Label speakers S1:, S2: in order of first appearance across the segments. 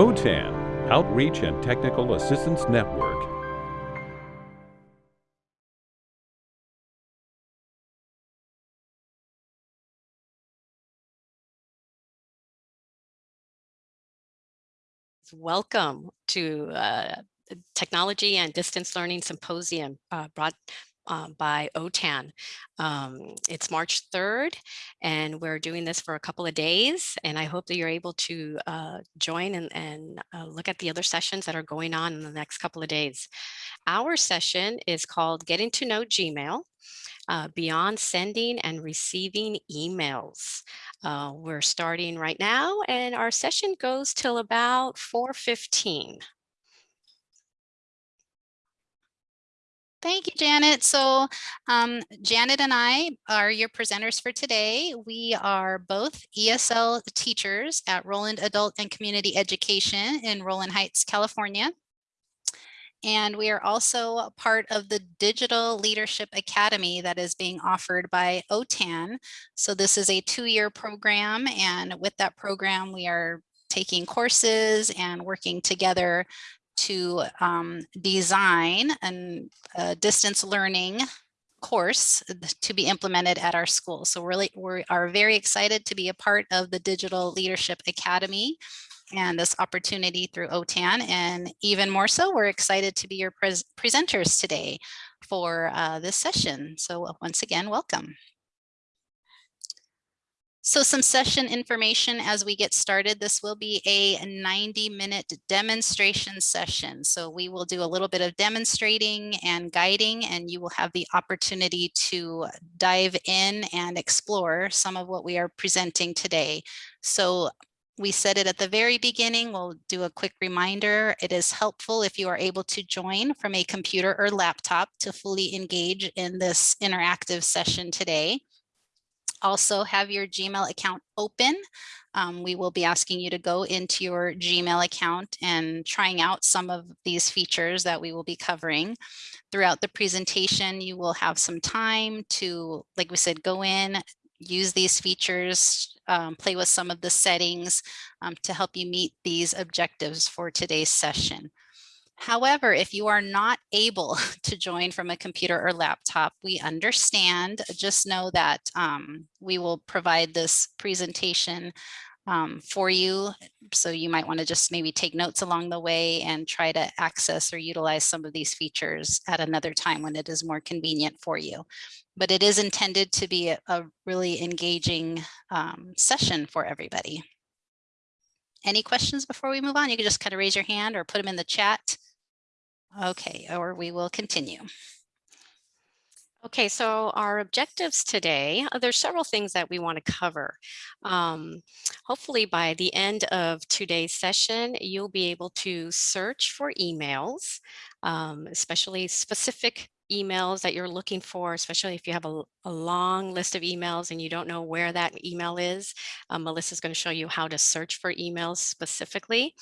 S1: OTAN, Outreach and Technical Assistance Network.
S2: Welcome to uh, Technology and Distance Learning Symposium uh, brought uh, by OTAN. Um, it's March 3rd, and we're doing this for a couple of days, and I hope that you're able to uh, join and, and uh, look at the other sessions that are going on in the next couple of days. Our session is called Getting to Know Gmail, uh, beyond sending and receiving emails. Uh, we're starting right now and our session goes till about 4.15.
S3: Thank you, Janet. So um, Janet and I are your presenters for today. We are both ESL teachers at Rowland Adult and Community Education in Rowland Heights, California. And we are also part of the Digital Leadership Academy that is being offered by OTAN. So this is a two-year program. And with that program, we are taking courses and working together to um, design a distance learning course to be implemented at our school. So really, we are very excited to be a part of the Digital Leadership Academy and this opportunity through OTAN. And even more so, we're excited to be your pres presenters today for uh, this session. So once again, welcome. So some session information as we get started. This will be a 90 minute demonstration session. So we will do a little bit of demonstrating and guiding and you will have the opportunity to dive in and explore some of what we are presenting today. So we said it at the very beginning, we'll do a quick reminder. It is helpful if you are able to join from a computer or laptop to fully engage in this interactive session today also have your Gmail account open. Um, we will be asking you to go into your Gmail account and trying out some of these features that we will be covering. Throughout the presentation, you will have some time to, like we said, go in, use these features, um, play with some of the settings um, to help you meet these objectives for today's session. However, if you are not able to join from a computer or laptop, we understand. Just know that um, we will provide this presentation um, for you. So you might want to just maybe take notes along the way and try to access or utilize some of these features at another time when it is more convenient for you. But it is intended to be a, a really engaging um, session for everybody. Any questions before we move on? You can just kind of raise your hand or put them in the chat. Okay, or we will continue.
S2: Okay, so our objectives today, uh, there's several things that we want to cover. Um, hopefully by the end of today's session, you'll be able to search for emails, um, especially specific emails that you're looking for, especially if you have a, a, long list of emails and you don't know where that email is. Um, Melissa's going to show you how to search for emails specifically.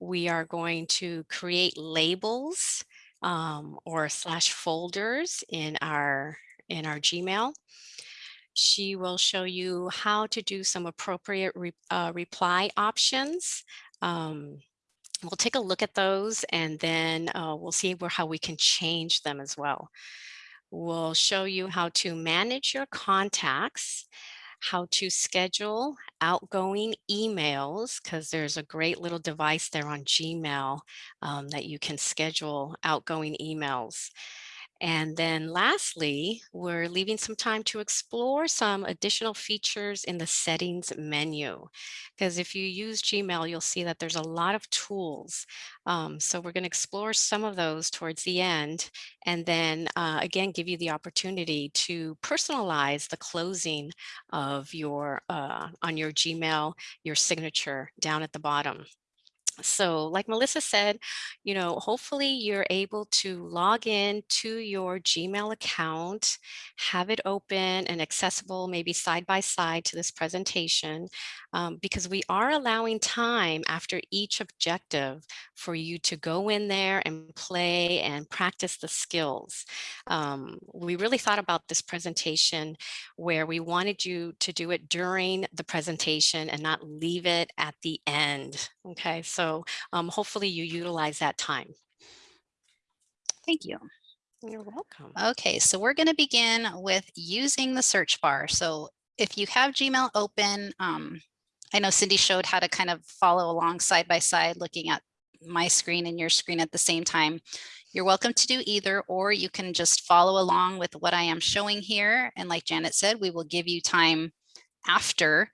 S2: We are going to create labels um, or slash folders in our in our Gmail. She will show you how to do some appropriate re, uh, reply options. Um, we'll take a look at those and then uh, we'll see where, how we can change them as well. We'll show you how to manage your contacts how to schedule outgoing emails because there's a great little device there on Gmail um, that you can schedule outgoing emails. And then lastly, we're leaving some time to explore some additional features in the settings menu. Because if you use Gmail, you'll see that there's a lot of tools. Um, so we're going to explore some of those towards the end and then uh, again, give you the opportunity to personalize the closing of your uh, on your Gmail, your signature down at the bottom. So like Melissa said, you know, hopefully you're able to log in to your Gmail account, have it open and accessible maybe side by side to this presentation, um, because we are allowing time after each objective for you to go in there and play and practice the skills. Um, we really thought about this presentation where we wanted you to do it during the presentation and not leave it at the end. Okay, so So um, hopefully you utilize that time.
S3: Thank you.
S2: You're welcome.
S3: Okay, so we're going to begin with using the search bar. So if you have Gmail open, um, I know Cindy showed how to kind of follow along side by side, looking at my screen and your screen at the same time. You're welcome to do either, or you can just follow along with what I am showing here. And like Janet said, we will give you time after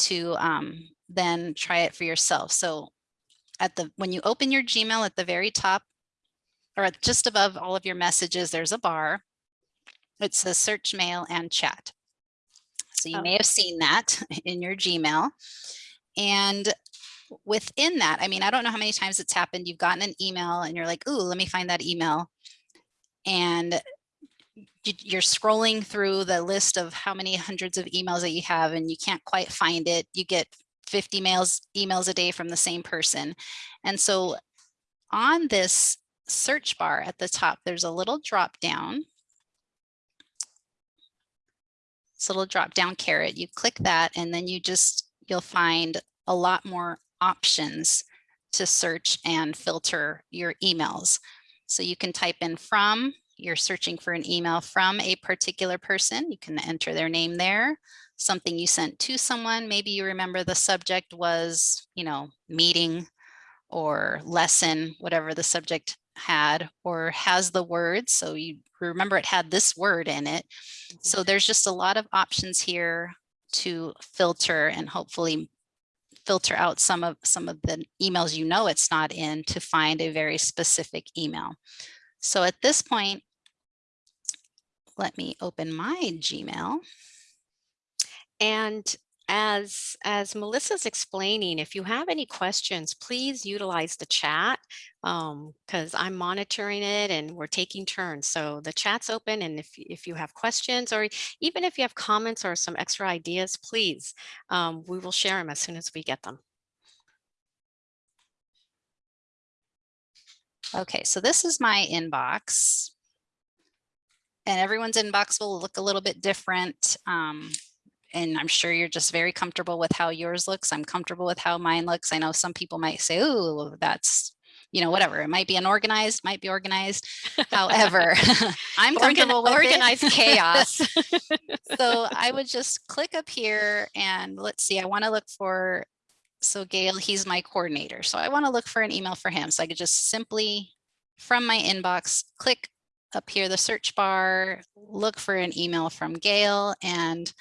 S3: to um, then try it for yourself. So at the when you open your Gmail at the very top, or at just above all of your messages, there's a bar. It says search mail and chat. So you
S2: Oh.
S3: may have seen that in your Gmail. And within that, I mean, I don't know how many times it's happened. You've gotten an email and you're like, ooh, let me find that email. And you- you're scrolling through the list of how many hundreds of emails that you have and you can't quite find it. You get 50 mails, emails a day from the same person. And so on this search bar at the top, there's a little drop down. It's a little drop down caret. You click that and then you just, you'll find a lot more options to search and filter your emails. So you can type in from, you're searching for an email from a particular person. You can enter their name there, something you sent to someone. Maybe you remember the subject was, you know, meeting or lesson, whatever the subject had, or has the word. So you remember it had this word in it. Mm-hmm. So there's just a lot of options here to filter and hopefully filter out some of some of the emails you know it's not in to find a very specific email. So at this point, let me open my Gmail.
S2: And as, as Melissa's explaining, if you have any questions, please utilize the chat because I'm monitoring it and we're taking turns. So the chat's open and if, if you have questions or even if you have comments or some extra ideas, please, um, we will share them as soon as we get them.
S3: Okay, so this is my inbox. And everyone's inbox will look a little bit different. Um, and I'm sure you're just very comfortable with how yours looks. I'm comfortable with how mine looks. I know some people might say, oh, that's, you know, whatever. It might be unorganized, might be organized. However, I'm
S2: Organ-
S3: comfortable with it.
S2: organized chaos.
S3: so I would just click up here and let's see, I want to look for, so Gail, he's my coordinator. So I want to look for an email for him. So I could just simply from my inbox, click up here, the search bar, look for an email from Gail and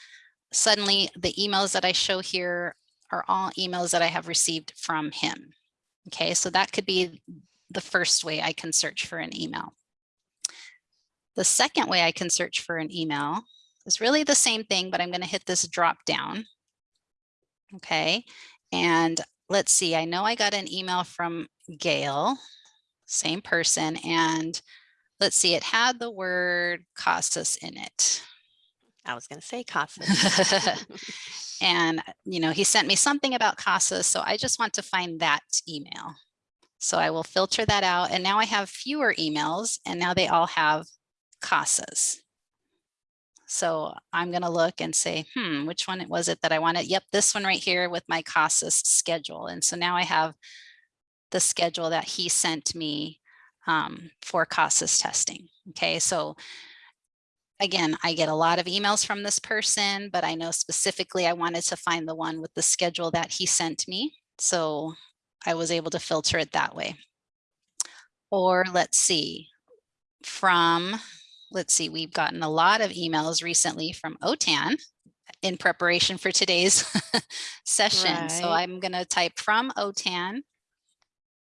S3: suddenly the emails that I show here are all emails that I have received from him. Okay, so that could be the first way I can search for an email. The second way I can search for an email is really the same thing, but I'm going to hit this drop down. Okay, and let's see, I know I got an email from Gail, same person, and let's see, it had the word Casas in it.
S2: I was going to say CASA.
S3: And, you know, he sent me something about Casas, so I just want to find that email. So I will filter that out and now I have fewer emails and now they all have Casas. So I'm going to look and say, hmm, which one was it that I wanted? Yep, this one right here with my Casas schedule. And so now I have the schedule that he sent me um, for Casas testing. Okay, so again, I get a lot of emails from this person, but I know specifically I wanted to find the one with the schedule that he sent me. So I was able to filter it that way. Or let's see, from, let's see, we've gotten a lot of emails recently from OTAN in preparation for today's session. So I'm going to type from OTAN,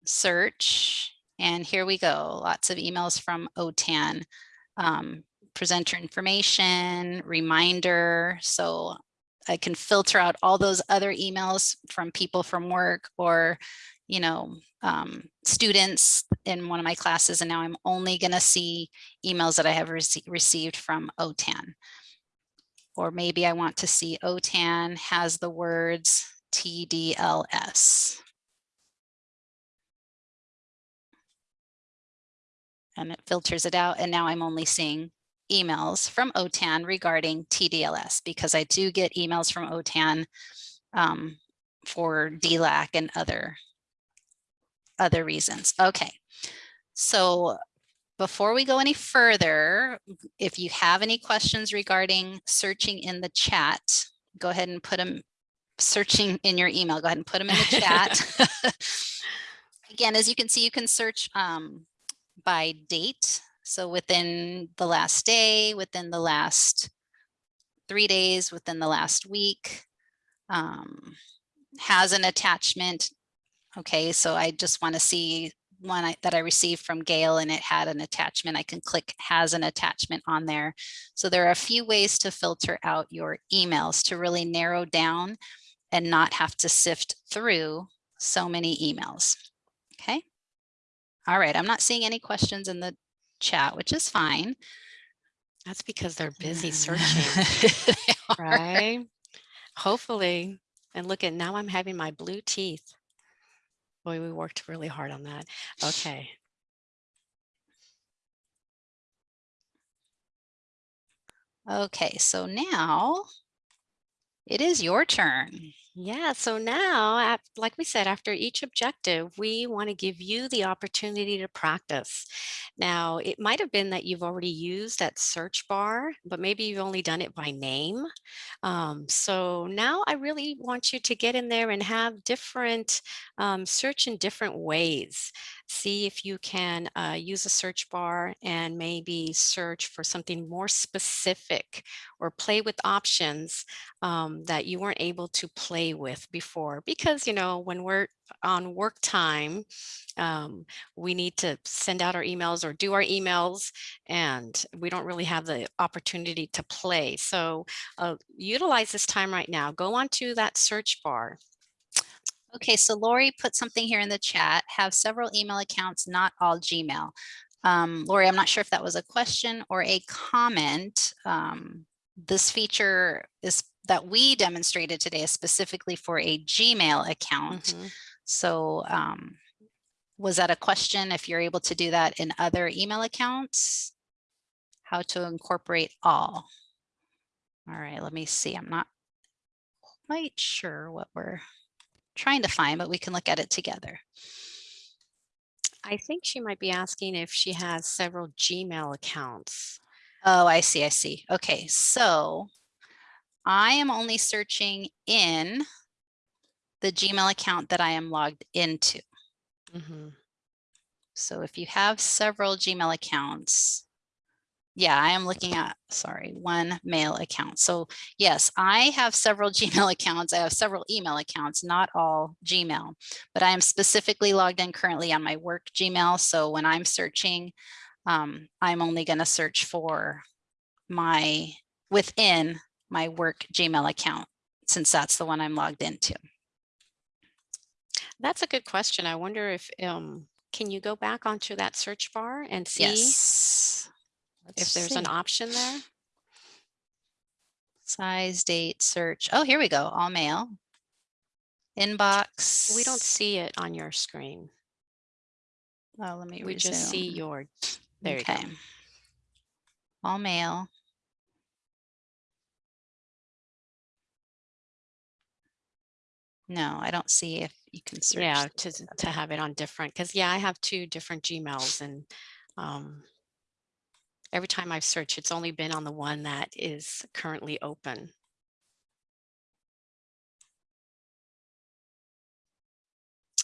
S3: search, and here we go. Lots of emails from OTAN. Um, presenter information, reminder. So I can filter out all those other emails from people from work or, you know, um, students in one of my classes. And now I'm only going to see emails that I have rece received from OTAN. Or maybe I want to see OTAN has the words TDLS. And it filters it out. And now I'm only seeing emails from OTAN regarding TDLS because I do get emails from OTAN um, for DLAC and other other reasons. Okay. So before we go any further, if you have any questions regarding searching in the chat, go ahead and put them searching in your email. Go ahead and put them in the chat. Again, as you can see, you can search um, by date. So within the last day, within the last three days, within the last week, um, has an attachment. Okay, so I just want to see one I, that I received from Gail and it had an attachment. I can click has an attachment on there. So there are a few ways to filter out your emails to really narrow down and not have to sift through so many emails. Okay. All right. I'm not seeing any questions in the chat, which is fine.
S2: That's because they're busy searching, right? Hopefully. And look at now I'm having my blue teeth. Boy, we worked really hard on that. Okay.
S3: Okay, so now it is your turn.
S2: Yeah, so now, like we said, after each objective, we want to give you the opportunity to practice. Now, it might have been that you've already used that search bar, but maybe you've only done it by name. Um, so now I really want you to get in there and have different, um, search in different ways. See if you can uh, use a search bar and maybe search for something more specific or play with options um, that you weren't able to play with before. Because you know when we're on work time um, we need to send out our emails or do our emails and we don't really have the opportunity to play. So uh, utilize this time right now. Go onto that search bar
S3: Okay, so Lori put something here in the chat, have several email accounts, not all Gmail. Um, Lori, I'm not sure if that was a question or a comment. Um, this feature is that we demonstrated today is specifically for a Gmail account.
S2: Mhm.
S3: So um, was that a question if you're able to do that in other email accounts? How to incorporate all? All right, let me see. I'm not quite sure what we're trying to find, but we can look at it together.
S2: I think she might be asking if she has several Gmail accounts.
S3: Oh, I see, I see. Okay, so I am only searching in the Gmail account that I am logged into.
S2: Mhm.
S3: So if you have several Gmail accounts, yeah, I am looking at, sorry, one mail account. So yes, I have several Gmail accounts. I have several email accounts, not all Gmail, but I am specifically logged in currently on my work Gmail. So when I'm searching, um, I'm only going to search for my within my work Gmail account, since that's the one I'm logged into.
S2: That's a good question. I wonder if, um, can you go back onto that search bar and see
S3: Yes.
S2: If
S3: Let's
S2: there's an option there?
S3: Size, date, search. Oh, here we go. All mail. Inbox.
S2: We don't see it on your screen.
S3: Oh, let me
S2: We just see your, there you go.
S3: Okay. All mail. No, I don't see if you can search.
S2: Yeah, to, to have it on different, because yeah, I have two different Gmails and um, every time I've searched, it's only been on the one that is currently open.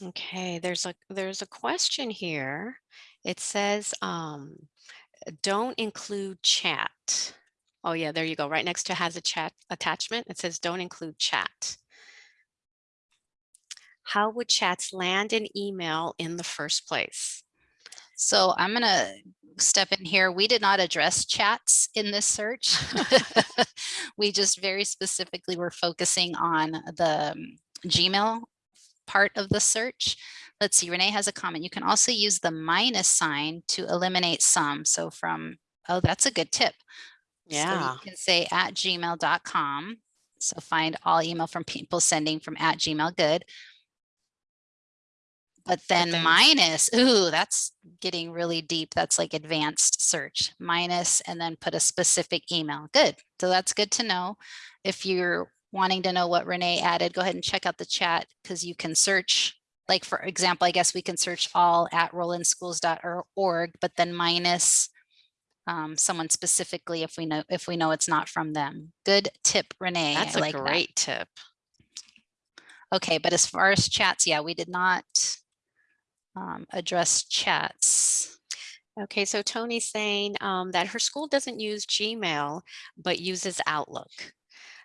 S2: Okay, there's a there's a question here. It says, um, don't include chat. Oh yeah, there you go. Right next to has a chat attachment. It says don't include chat. How would chats land in email in the first place?
S3: So I'm gonna step in here. We did not address chats in this search. we just very specifically were focusing on the um, Gmail part of the search. Let's see, Renee has a comment. You can also use the minus sign to eliminate some. So from, oh, that's a good tip. So
S2: Yeah.
S3: you can say at gmail.com. So find all email from people sending from at Gmail, good. But then
S2: then-
S3: minus, ooh, that's getting really deep. That's like advanced search minus and then put a specific email. Good. So that's good to know. If you're wanting to know what Renee added, go ahead and check out the chat because you can search like for example, I guess we can search all at rowlandschools.org, but then minus um, someone specifically if we know if we know it's not from them. Good tip, Renee.
S2: That's
S3: I
S2: a
S3: like that.
S2: great tip.
S3: Okay, but as far as chats, yeah, we did not um, address chats.
S2: Okay, so Tony's saying um, that her school doesn't use Gmail, but uses Outlook.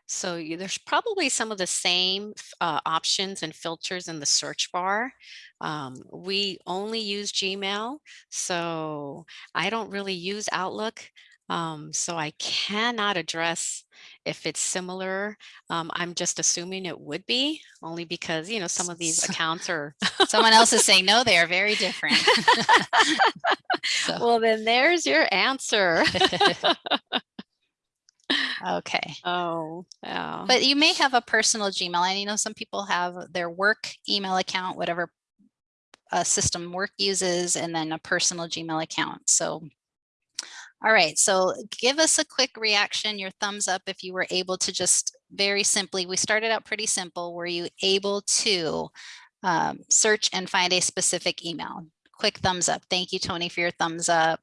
S2: So you, there's probably some of the same uh, options and filters in the search bar. Um, we only use Gmail, so I don't really use Outlook. Um, so I cannot address if it's similar. Um, I'm just assuming it would be only because, you know, some of these accounts are
S3: Someone else is saying, no, they are very different. So-
S2: well, then there's your answer.
S3: okay.
S2: Oh, yeah.
S3: But you may have a personal Gmail and you know, some people have their work email account, whatever uh, system work uses, and then a personal Gmail account. So, all right, so give us a quick reaction, your thumbs up if you were able to just very simply, we started out pretty simple. Were you able to um, search and find a specific email? Quick thumbs up. Thank you, Tony, for your thumbs up.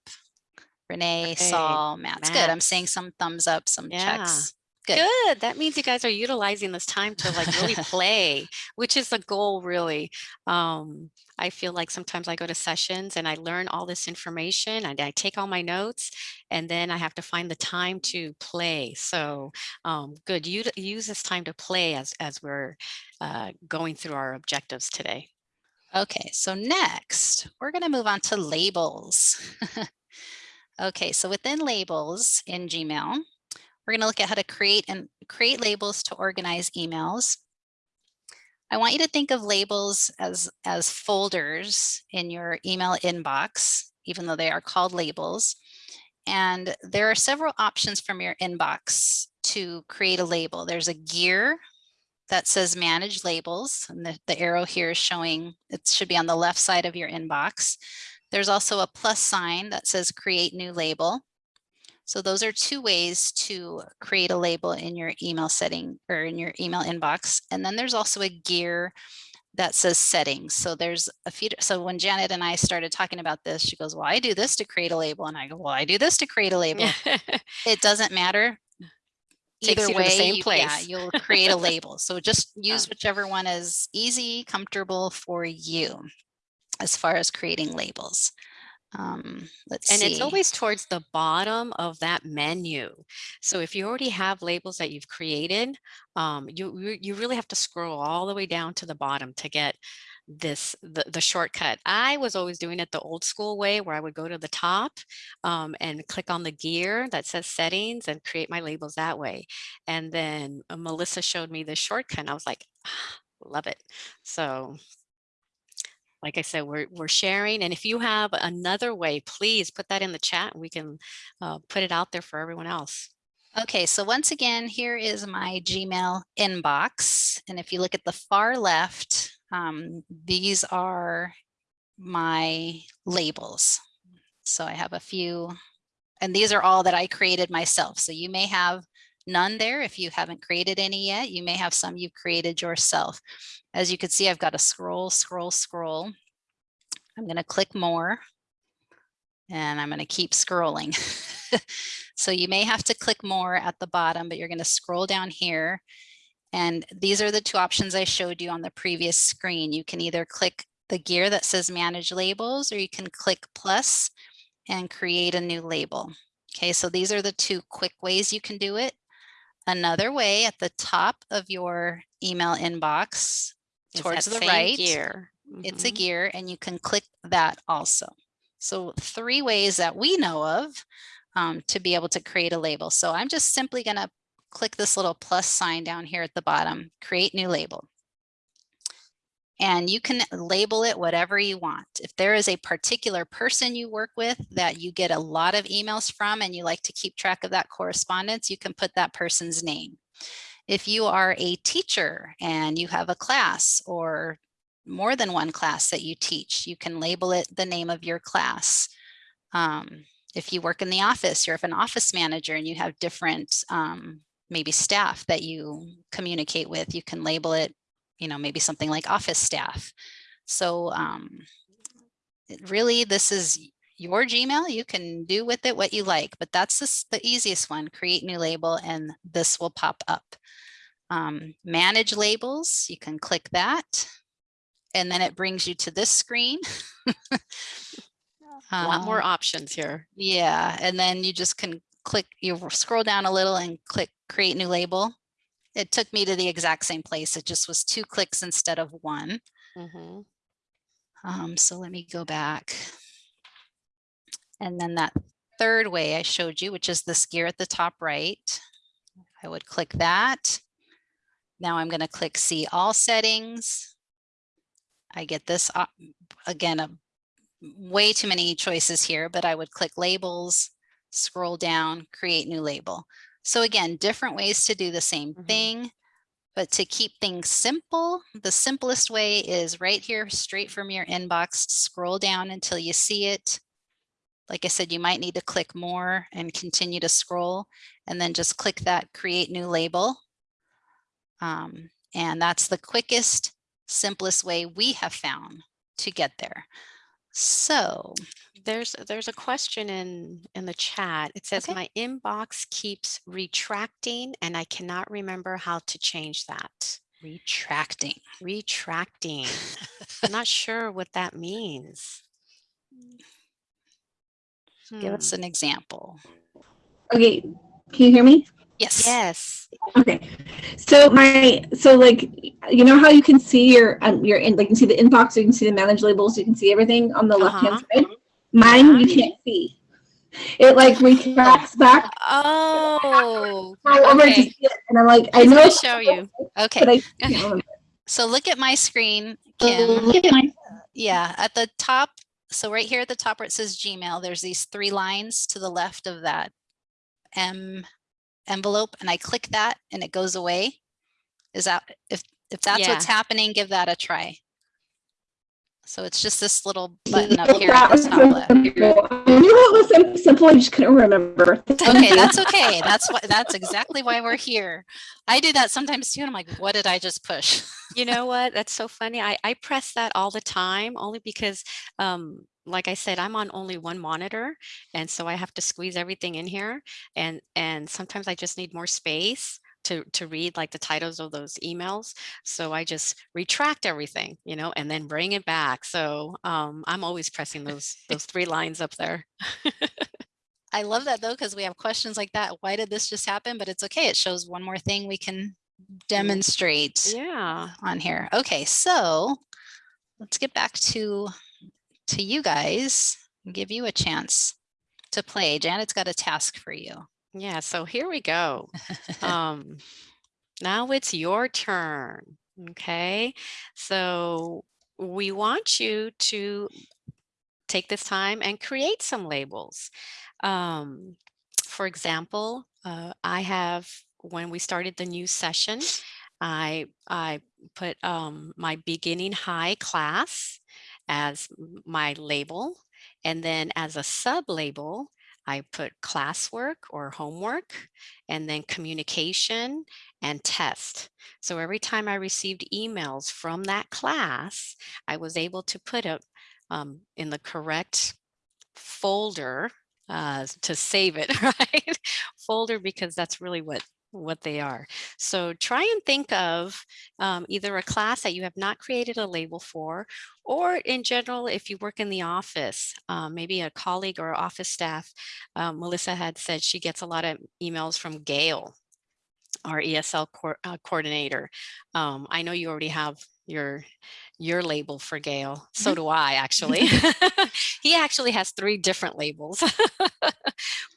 S3: Renee,
S2: Great.
S3: Saul, Matt's good. I'm seeing some thumbs up, some
S2: Yeah.
S3: checks. Good.
S2: Good. That means you guys are utilizing this time to like really play, which is the goal really. Um, I feel like sometimes I go to sessions and I learn all this information and I take all my notes and then I have to find the time to play. So um, good. You use this time to play as, as we're uh, going through our objectives today.
S3: Okay, so next, we're going to move on to labels. okay, so within labels in Gmail, we're going to look at how to create and create labels to organize emails. I want you to think of labels as, as folders in your email inbox, even though they are called labels. And there are several options from your inbox to create a label. There's a gear that says manage labels and the, the arrow here is showing it should be on the left side of your inbox. There's also a plus sign that says create new label. So those are two ways to create a label in your email setting or in your email inbox. And then there's also a gear that says settings. So there's a few, so when Janet and I started talking about this, she goes, well, I do this to create a label. And I go, well, I do this to create a label. It doesn't matter. Either
S2: you to the
S3: way,
S2: same
S3: you- yeah,
S2: place.
S3: you'll create a label. So just use whichever one is easy, comfortable for you as far as creating labels. Um, let's
S2: And
S3: see.
S2: it's always towards the bottom of that menu. So if you already have labels that you've created, um, you, you really have to scroll all the way down to the bottom to get this the, the shortcut. I was always doing it the old school way where I would go to the top um, and click on the gear that says settings and create my labels that way. And then uh, Melissa showed me this shortcut and I was like, ah, love it. So like I said, we're, we're sharing. And if you have another way, please put that in the chat and we can uh, put it out there for everyone else.
S3: Okay, so once again, here is my Gmail inbox. And if you look at the far left, um, these are my labels. So I have a few, and these are all that I created myself. So you may have none there if you haven't created any yet. You may have some you've created yourself. As you can see, I've got to scroll, scroll, scroll. I'm going to click more and I'm going to keep scrolling. so you may have to click more at the bottom, but you're going to scroll down here. And these are the two options I showed you on the previous screen. You can either click the gear that says manage labels, or you can click plus and create a new label. Okay, so these are the two quick ways you can do it. Another way at the top of your email inbox towards the right,
S2: Gear.
S3: it's a
S2: Mhm.
S3: gear and you can click that also. So three ways that we know of um, to be able to create a label. So I'm just simply going to click this little plus sign down here at the bottom, create new label. And you can label it whatever you want. If there is a particular person you work with that you get a lot of emails from and you like to keep track of that correspondence, you can put that person's name. If you are a teacher and you have a class or more than one class that you teach, you can label it the name of your class. Um, if you work in the office, you're an office manager and you have different um, maybe staff that you communicate with, you can label it, you know, maybe something like office staff. So um, really, this is your Gmail. You can do with it what you like, but that's this, the easiest one, create new label, and this will pop up. Um, manage labels, you can click that. And then it brings you to this screen.
S2: A lot more
S3: Um,
S2: options here.
S3: yeah, and then you just can click, you scroll down a little and click create new label. It took me to the exact same place. It just was two clicks instead of one.
S2: Mhm.
S3: Um, so let me go back. And then that third way I showed you, which is this gear at the top right, I would click that. Now I'm going to click see all settings. I get this again, a way too many choices here, but I would click labels, scroll down, create new label. So again, different ways to do the same
S2: Mhm.
S3: thing. But to keep things simple, the simplest way is right here, straight from your inbox, scroll down until you see it. Like I said, you might need to click more and continue to scroll and then just click that create new label. Um, and that's the quickest, simplest way we have found to get there. So
S2: There's there's a question in in the chat. It says
S3: Okay.
S2: my inbox keeps retracting and I cannot remember how to change that.
S3: retracting.
S2: Retracting. I'm not sure what that means.
S3: Give us
S2: Hmm.
S3: an example.
S4: Okay, can you hear me?
S3: Yes.
S2: Yes.
S4: Okay, so my so like you know how you can see your um your in like you can see the inbox, you can see the manage labels, you can see everything on the left hand side. Mine you can't see. It like retracts back
S2: Oh,
S4: all over to
S2: okay.
S4: see it, and I'm like I
S2: He's
S4: know,
S2: gonna show you.
S3: Okay.
S4: but I can't.
S3: So look at my screen, Kim.
S4: Look at my-
S3: Yeah, at the top, so right here at the top where it says Gmail, there's these three lines to the left of that M envelope, and I click that and it goes away. Is that, if, if that's what's happening, give that a try. So it's just this little button up here
S4: That
S3: at the
S4: was
S3: top
S4: so
S3: left.
S4: simple. I knew it was simple, I just couldn't remember.
S3: Okay, that's okay. That's what, that's exactly why we're here. I do that sometimes too, and I'm like, what did I just push?
S2: You know what? That's so funny. I, I press that all the time only because, um, like I said, I'm on only one monitor. And so I have to squeeze everything in here. And, and sometimes I just need more space to, to read like the titles of those emails. So I just retract everything, you know, and then bring it back. So um, I'm always pressing those, those three lines up there.
S3: I love that though, because we have questions like that. Why did this just happen? But it's okay. It shows one more thing we can demonstrate
S2: Yeah.
S3: on here. Okay, so let's get back to to you guys and give you a chance to play. Janet's got a task for you.
S2: Yeah, so here we go. Um, now it's your turn. Okay, so we want you to take this time and create some labels. Um, for example, uh, I have when we started the new session, I I put um, my beginning high class as my label, and then as a sub label, I put classwork or homework, and then communication and test. So every time I received emails from that class, I was able to put it um, in the correct folder uh, to save it, right? folder because that's really what what they are. So try and think of um, either a class that you have not created a label for, or in general, if you work in the office, um, maybe a colleague or office staff. Um, Melissa had said she gets a lot of emails from Gail, our ESL co- uh, coordinator. Um, I know you already have your your label for Gail. So do I actually. he actually has three different labels.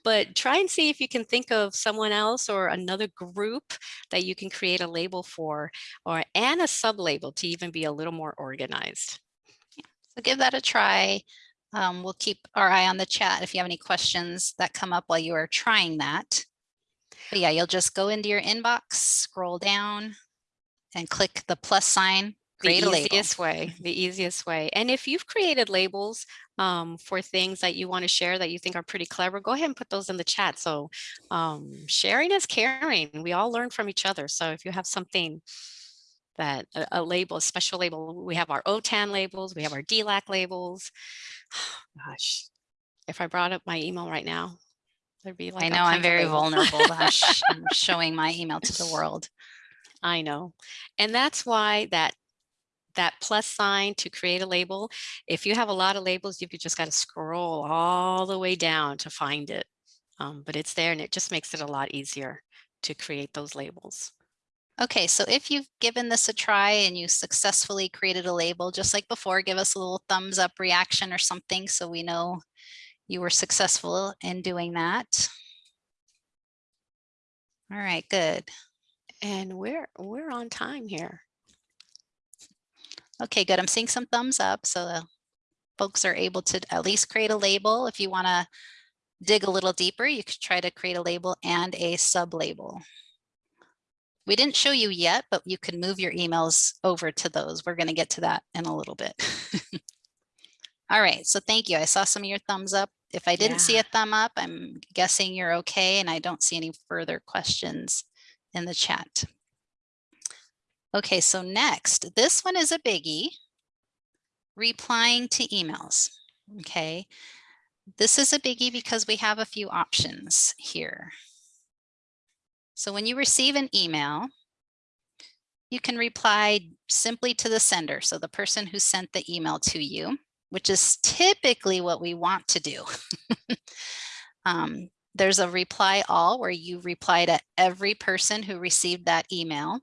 S2: but try and see if you can think of someone else or another group that you can create a label for or and a sub label to even be a little more organized.
S3: So give that a try. Um, we'll keep our eye on the chat if you have any questions that come up while you are trying that. But yeah, you'll just go into your inbox, scroll down and click the plus sign, create
S2: the
S3: a label.
S2: easiest way, the easiest way. And if you've created labels um, for things that you want to share that you think are pretty clever, go ahead and put those in the chat. So um, sharing is caring. We all learn from each other. So if you have something that a, a label, a special label. We have our OTAN labels, we have our DLAC labels. Gosh, if I brought up my email right now, there'd be like
S3: I know I'm very vulnerable. I'm showing my email to the world.
S2: I know. And that's why that that plus sign to create a label, if you have a lot of labels, you've just got to scroll all the way down to find it. Um, but it's there and it just makes it a lot easier to create those labels.
S3: Okay, so if you've given this a try and you successfully created a label, just like before, give us a little thumbs up reaction or something so we know you were successful in doing that. All right, good.
S2: And we're we're on time here.
S3: Okay, good. I'm seeing some thumbs up, so the folks are able to at least create a label. If you want to dig a little deeper, you could try to create a label and a sub-label. We didn't show you yet, but you can move your emails over to those. We're going to get to that in a little bit. All right, so thank you. I saw some of your thumbs up. If I didn't see a thumb up, I'm guessing you're okay, and I don't see any further questions in the chat. Okay, so next, this one is a biggie. Replying to emails, okay? This is a biggie because we have a few options here. So when you receive an email, you can reply simply to the sender, so the person who sent the email to you, which is typically what we want to do. Um, there's a reply all where you reply to every person who received that email.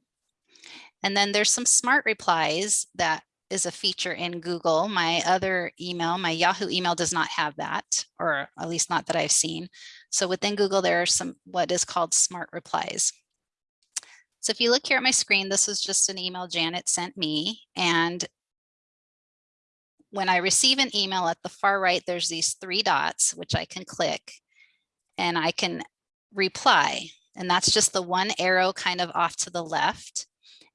S3: And then there's some smart replies that is a feature in Google. My other email, my Yahoo email does not have that, or at least not that I've seen. So within Google, there are some what is called smart replies. So if you look here at my screen, this is just an email Janet sent me. And when I receive an email at the far right, there's these three dots, which I can click and I can reply. And that's just the one arrow kind of off to the left.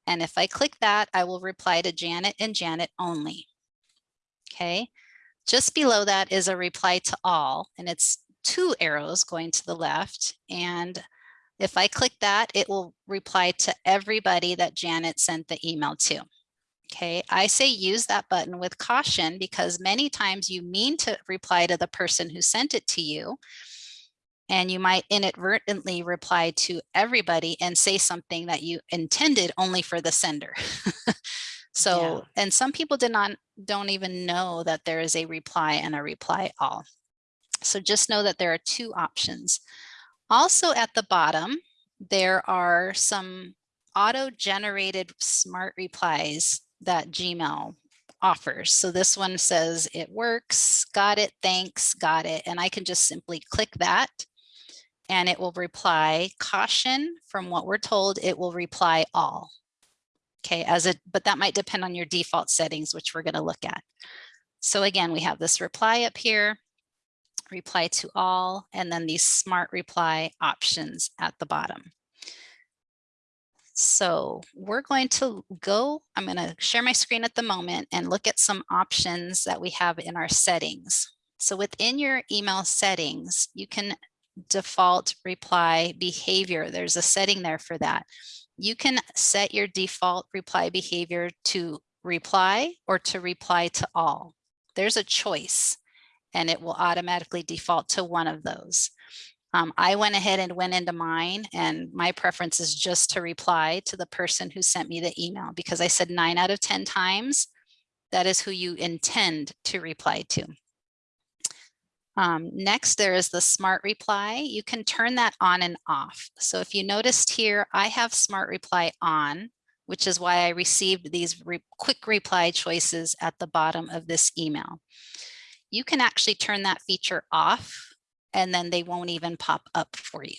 S3: And if I click that, I will reply to Janet and Janet only. Okay. Just below that is a reply to all, and it's two arrows going to the left. And if I click that, it will reply to everybody that Janet sent the email to. Okay, I say use that button with caution because many times you mean to reply to the person who sent it to you, and you might inadvertently reply to everybody and say something that you intended only for the sender. so, and some people did not, don't even know that there is a reply and a reply all. So just know that there are two options. Also at the bottom, there are some auto-generated smart replies that Gmail offers. So this one says it works, got it, thanks, got it. And I can just simply click that and it will reply caution from what we're told, it will reply all. Okay, as it, but that might depend on your default settings, which we're gonna look at. So again, we have this reply up here, reply to all, and then these smart reply options at the bottom. So we're going to go, I'm going to share my screen at the moment and look at some options that we have in our settings. So within your email settings, you can default reply behavior. There's a setting there for that. You can set your default reply behavior to reply or to reply to all. There's a choice and it will automatically default to one of those. Um, I went ahead and went into mine and my preference is just to reply to the person who sent me the email because I said nine out of 10 times, that is who you intend to reply to. Um, next, there is the smart reply. You can turn that on and off. So if you noticed here, I have smart reply on, which is why I received these re quick reply choices at the bottom of this email. You can actually turn that feature off and then they won't even pop up for you.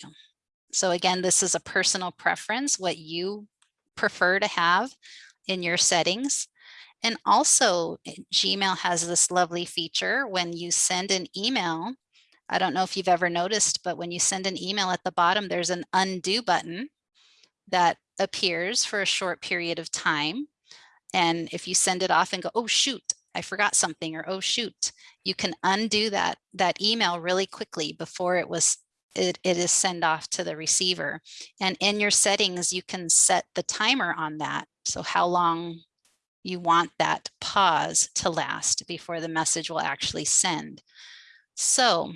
S3: So again, this is a personal preference, what you prefer to have in your settings. And also eh, Gmail has this lovely feature when you send an email. I don't know if you've ever noticed, but when you send an email at the bottom, there's an undo button that appears for a short period of time. And if you send it off and go, oh, shoot, I forgot something or oh shoot, you can undo that that email really quickly before it was it, it is sent off to the receiver. And in your settings, you can set the timer on that So how long you want that pause to last before the message will actually send. So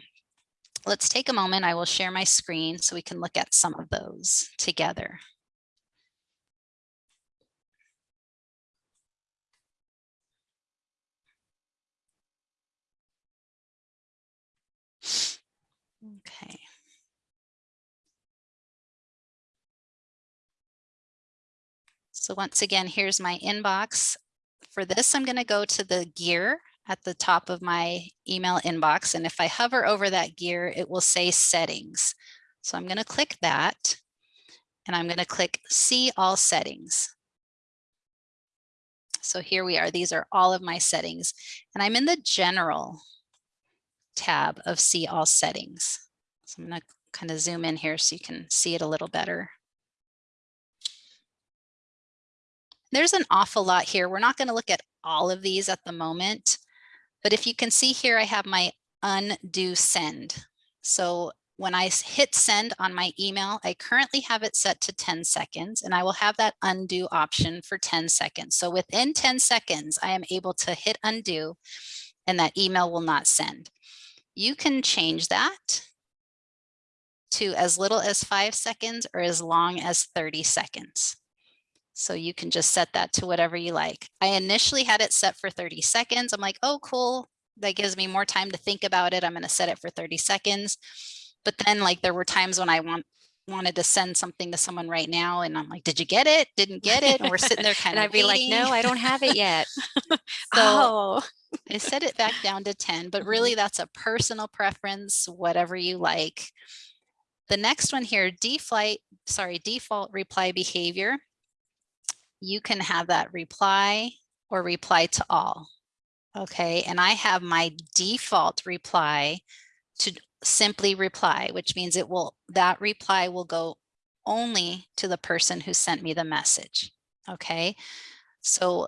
S3: let's take a moment. I will share my screen so we can look at some of those together. Okay. So once again, here's my inbox. For this, I'm going to go to the gear at the top of my email inbox. And if I hover over that gear, it will say settings. So I'm going to click that and I'm going to click see all settings. So here we are. These are all of my settings and I'm in the general tab of see all settings. So I'm going to kind of zoom in here so you can see it a little better. There's an awful lot here. We're not going to look at all of these at the moment, but if you can see here, I have my undo send. So when I hit send on my email, I currently have it set to 10 seconds and I will have that undo option for 10 seconds. So within 10 seconds, I am able to hit undo and that email will not send. You can change that to as little as five seconds or as long as 30 seconds. So you can just set that to whatever you like. I initially had it set for 30 seconds. I'm like, oh, cool. That gives me more time to think about it. I'm going to set it for 30 seconds. But then like there were times when I want wanted to send something to someone right now and I'm like, did you get it? Didn't get it? And we're sitting there kind
S2: and
S3: of
S2: I'd be
S3: waiting.
S2: like, no, I don't have it yet.
S3: So
S2: oh,
S3: I set it back down to 10, but mm-hmm. really that's a personal preference, whatever you like. The next one here, default, sorry, default reply behavior you can have that reply or reply to all. Okay, and I have my default reply to simply reply, which means it will that reply will go only to the person who sent me the message. Okay, so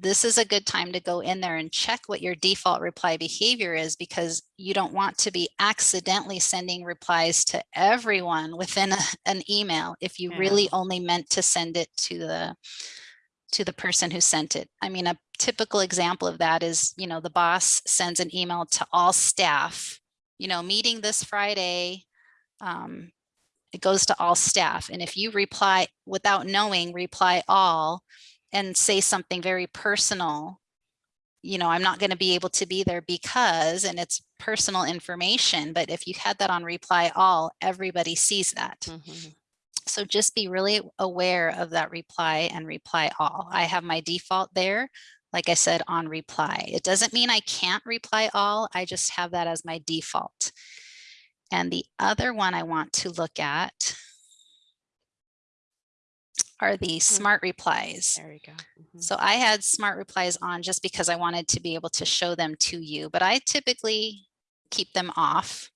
S3: this is a good time to go in there and check what your default reply behavior is because you don't want to be accidentally sending replies to everyone within a, an email if you
S2: Yeah.
S3: really only meant to send it to the to the person who sent it. I mean, a typical example of that is, you know, the boss sends an email to all staff, you know, meeting this Friday, um, it goes to all staff. And if you reply without knowing, reply all and say something very personal, you know, I'm not going to be able to be there because, and it's personal information, but if you had that on reply all, everybody sees that.
S2: mhm.
S3: So just be really aware of that reply and reply all. I have my default there, like I said, on reply. It doesn't mean I can't reply all, I just have that as my default. And the other one I want to look at are the smart replies.
S2: there you go. Mhm.
S3: So I had smart replies on just because I wanted to be able to show them to you, but I typically keep them off.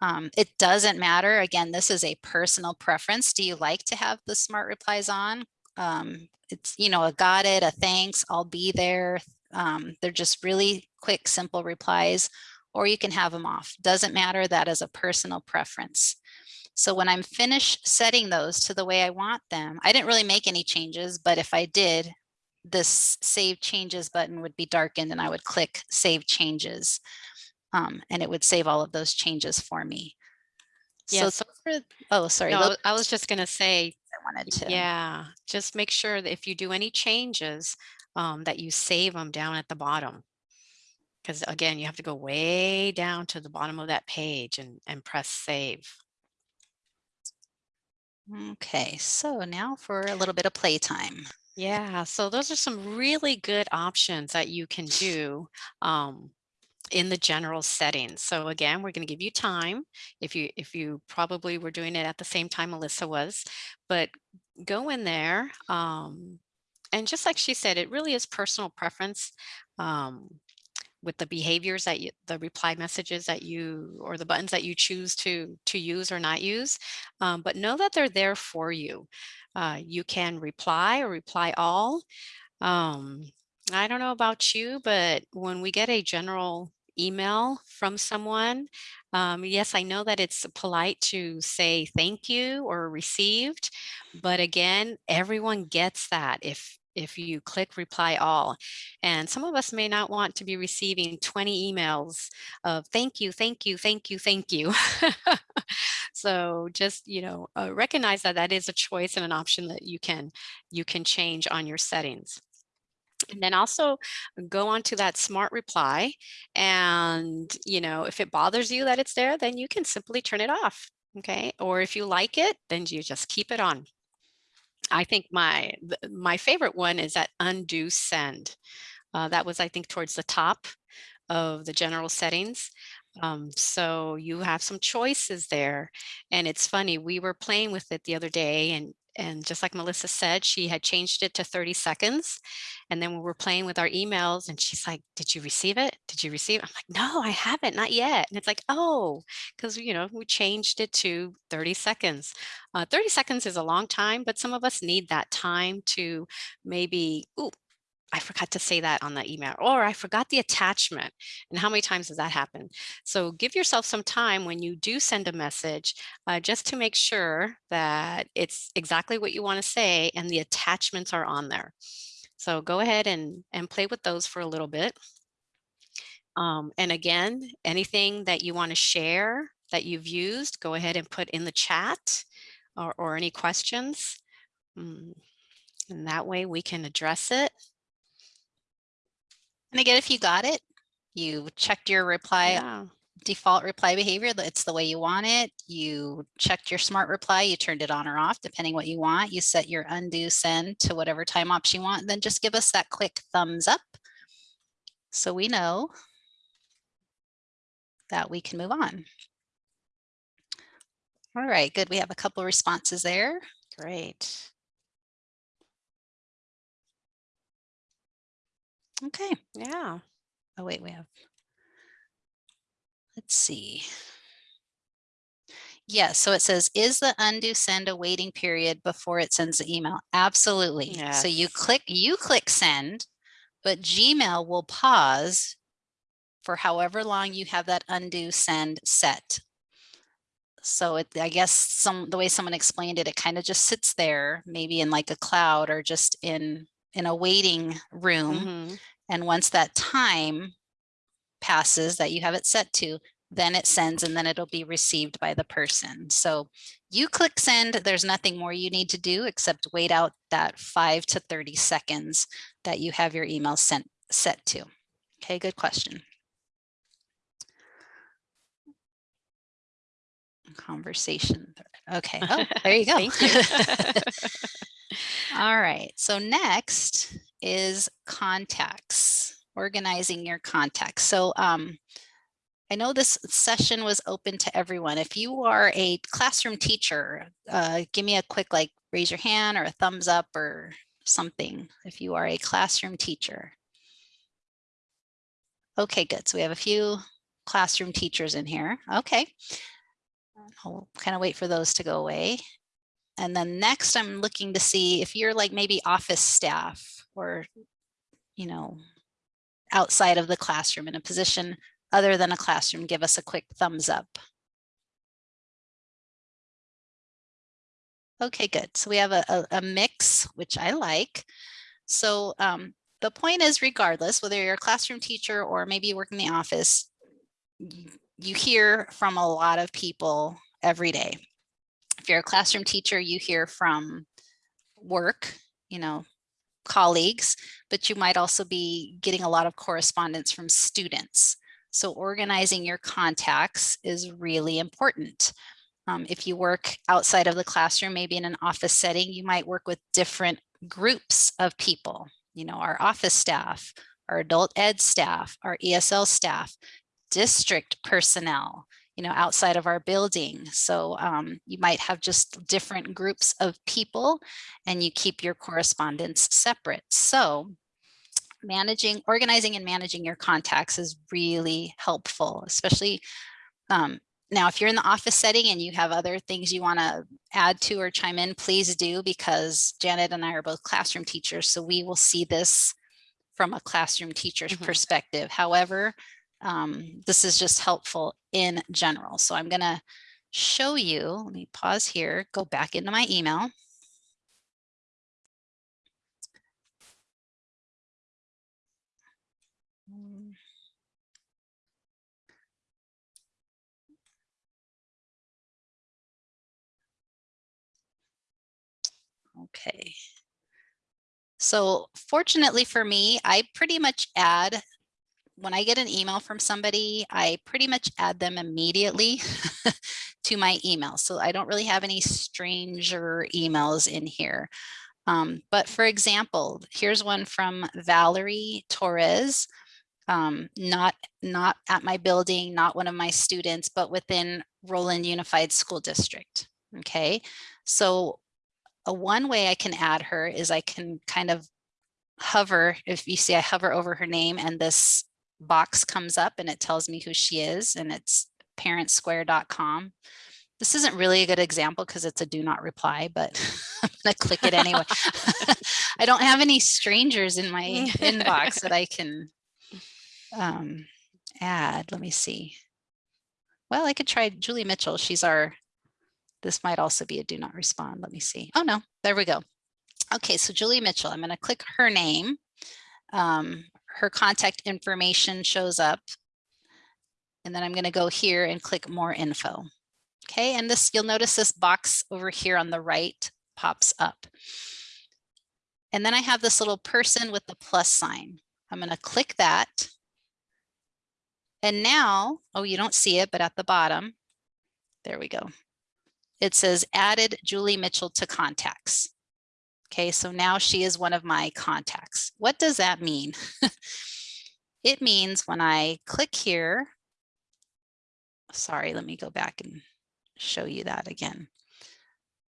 S3: Um, it doesn't matter. Again, this is a personal preference. Do you like to have the smart replies on? Um, it's, you know, a got it, a thanks, I'll be there. Um, they're just really quick, simple replies, or you can have them off. Doesn't matter. That is a personal preference. So when I'm finished setting those to the way I want them, I didn't really make any changes, but if I did, this save changes button would be darkened and I would click save changes. Um, and it would save all of those changes for me.
S2: Yeah,
S3: So, are- oh, sorry.
S2: No, I was just going to say,
S3: I wanted to.
S2: yeah, just make sure that if you do any changes, um, that you save them down at the bottom. Because again, you have to go way down to the bottom of that page and, and press save.
S3: Okay, so now for a little bit of playtime.
S2: Yeah, so those are some really good options that you can do um, in the general settings. So again, we're going to give you time if you if you probably were doing it at the same time Melissa was, but go in there um, and just like she said, it really is personal preference um, with the behaviors that you, the reply messages that you or the buttons that you choose to to use or not use. Um, but know that they're there for you. Uh, you can reply or reply all. Um, I don't know about you, but when we get a general email from someone, um, yes, I know that it's polite to say thank you or received, but again, everyone gets that. If if you click reply all. And some of us may not want to be receiving 20 emails of thank you, thank you, thank you, thank you. so just, you know, uh, recognize that that is a choice and an option that you can you can change on your settings. And then also go on to that smart reply. And, you know, if it bothers you that it's there, then you can simply turn it off. Okay. Or if you like it, then you just keep it on. I think my my favorite one is that undo send. Uh, that was, I think, towards the top of the general settings. Um, so you have some choices there. And it's funny, we were playing with it the other day and and just like Melissa said, she had changed it to 30 seconds. And then we were playing with our emails and she's like, did you receive it? Did you receive it? I'm like, no, I haven't, not yet. And it's like, oh, because, you know, we changed it to 30 seconds. Uh, 30 seconds is a long time, but some of us need that time to maybe, ooh, I forgot to say that on the email or I forgot the attachment and how many times does that happen? So give yourself some time when you do send a message uh, just to make sure that it's exactly what you want to say and the attachments are on there. So go ahead and, and play with those for a little bit. Um, and again, anything that you want to share that you've used, go ahead and put in the chat or, or any questions. Mm, and that way we can address it.
S3: And again, if you got it, you checked your reply
S2: Yeah.
S3: Default reply behavior, it's the way you want it. You checked your smart reply, you turned it on or off, depending what you want. You set your undo send to whatever time ops you want, then just give us that quick thumbs up. So we know that we can move on. All right, good. We have a couple responses there.
S2: Great.
S3: Okay.
S2: Yeah.
S3: Oh, wait, we have. Let's see. Yeah, so it says, is the undo send a waiting period before it sends the email? Absolutely. So you click, you click send, but Gmail will pause for however long you have that undo send set. So it, I guess some, the way someone explained it, it kind of just sits there, maybe in like a cloud or just in, in a waiting room.
S2: Mhm.
S3: And once that time passes that you have it set to, then it sends and then it'll be received by the person. So you click send, there's nothing more you need to do except wait out that five to 30 seconds that you have your email sent set to. Okay, good question. Conversation. Okay, oh, there you go.
S2: Thank you.
S3: All right, so next is contacts, organizing your contacts. So um, I know this session was open to everyone. If you are a classroom teacher, uh, give me a quick like raise your hand or a thumbs up or something if you are a classroom teacher. Okay, good. So we have a few classroom teachers in here. Okay. I'll kind of wait for those to go away. And then next I'm looking to see if you're like maybe office staff or, you know, outside of the classroom in a position other than a classroom, give us a quick thumbs up. Okay, good. So we have a, a, a mix, which I like. So um, the point is regardless, whether you're a classroom teacher or maybe you work in the office, you, you hear from a lot of people every day. If you're a classroom teacher, you hear from work, you know, colleagues, but you might also be getting a lot of correspondence from students. So organizing your contacts is really important. Um, if you work outside of the classroom, maybe in an office setting, you might work with different groups of people, you know, our office staff, our adult ed staff, our ESL staff, district personnel, you know, outside of our building. So um, you might have just different groups of people and you keep your correspondence separate. So managing, organizing and managing your contacts is really helpful, especially um, now, if you're in the office setting and you have other things you want to add to or chime in, please do because Janet and I are both classroom teachers. So we will see this from a classroom teacher's
S2: Mhm.
S3: perspective. However, um, this is just helpful in general. So I'm going to show you, let me pause here, go back into my email. Mm. Okay. So fortunately for me, I pretty much add when I get an email from somebody, I pretty much add them immediately to my email. So I don't really have any stranger emails in here. Um, but for example, here's one from Valerie Torres, um, not, not at my building, not one of my students, but within Rowland Unified School District. Okay, so a one way I can add her is I can kind of hover, if you see I hover over her name and this box comes up and it tells me who she is and it's parentsquare.com. This isn't really a good example because it's a do not reply, but I'm gonna click it anyway. I don't have any strangers in my inbox that I can um, add. Let me see. Well, I could try Julie Mitchell. She's our this might also be a do not respond. Let me see. Oh, no, there we go. Okay, so Julie Mitchell, I'm going to click her name. Um, her contact information shows up. And then I'm going to go here and click more info. Okay, and this you'll notice this box over here on the right pops up. And then I have this little person with the plus sign. I'm going to click that. And now, oh, you don't see it, but at the bottom, there we go it says added Julie Mitchell to contacts. Okay, so now she is one of my contacts. What does that mean? it means when I click here, sorry, let me go back and show you that again.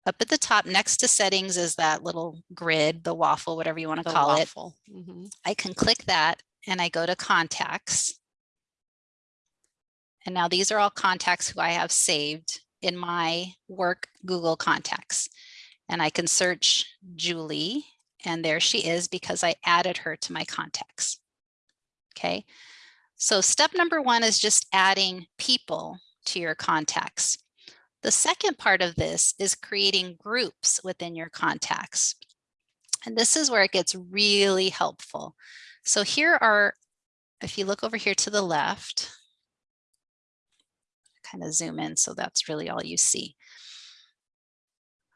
S3: Up at the top next to settings is that little grid, the waffle, whatever you want to
S2: The
S3: call
S2: waffle.
S3: it.
S2: Mhm.
S3: I can click that and I go to contacts. And now these are all contacts who I have saved in my work Google contacts. And I can search Julie and there she is because I added her to my contacts. Okay, so step number one is just adding people to your contacts. The second part of this is creating groups within your contacts. And this is where it gets really helpful. So here are, if you look over here to the left, kind of zoom in so that's really all you see.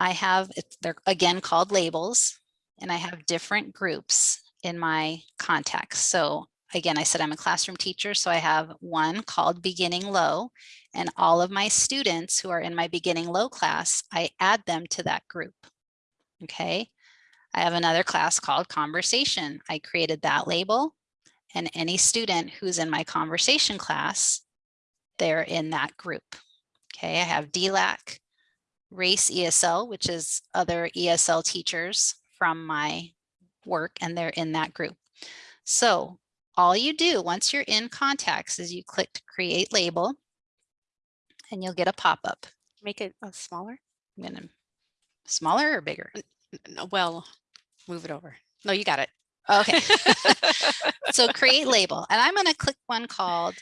S3: I have, they're again called labels, and I have different groups in my contacts. So again, I said I'm a classroom teacher, so I have one called beginning low, and all of my students who are in my beginning low class, I add them to that group. Okay. I have another class called conversation. I created that label and any student who's in my conversation class, they're in that group. Okay, I have DLAC, Race ESL, which is other ESL teachers from my work, and they're in that group. So all you do once you're in contacts is you click create label and you'll get a pop-up.
S2: Make it uh, smaller.
S3: I'm gonna smaller or bigger?
S2: No, Well, move it over. No, you got it.
S3: Okay. so create label and I'm going to click one called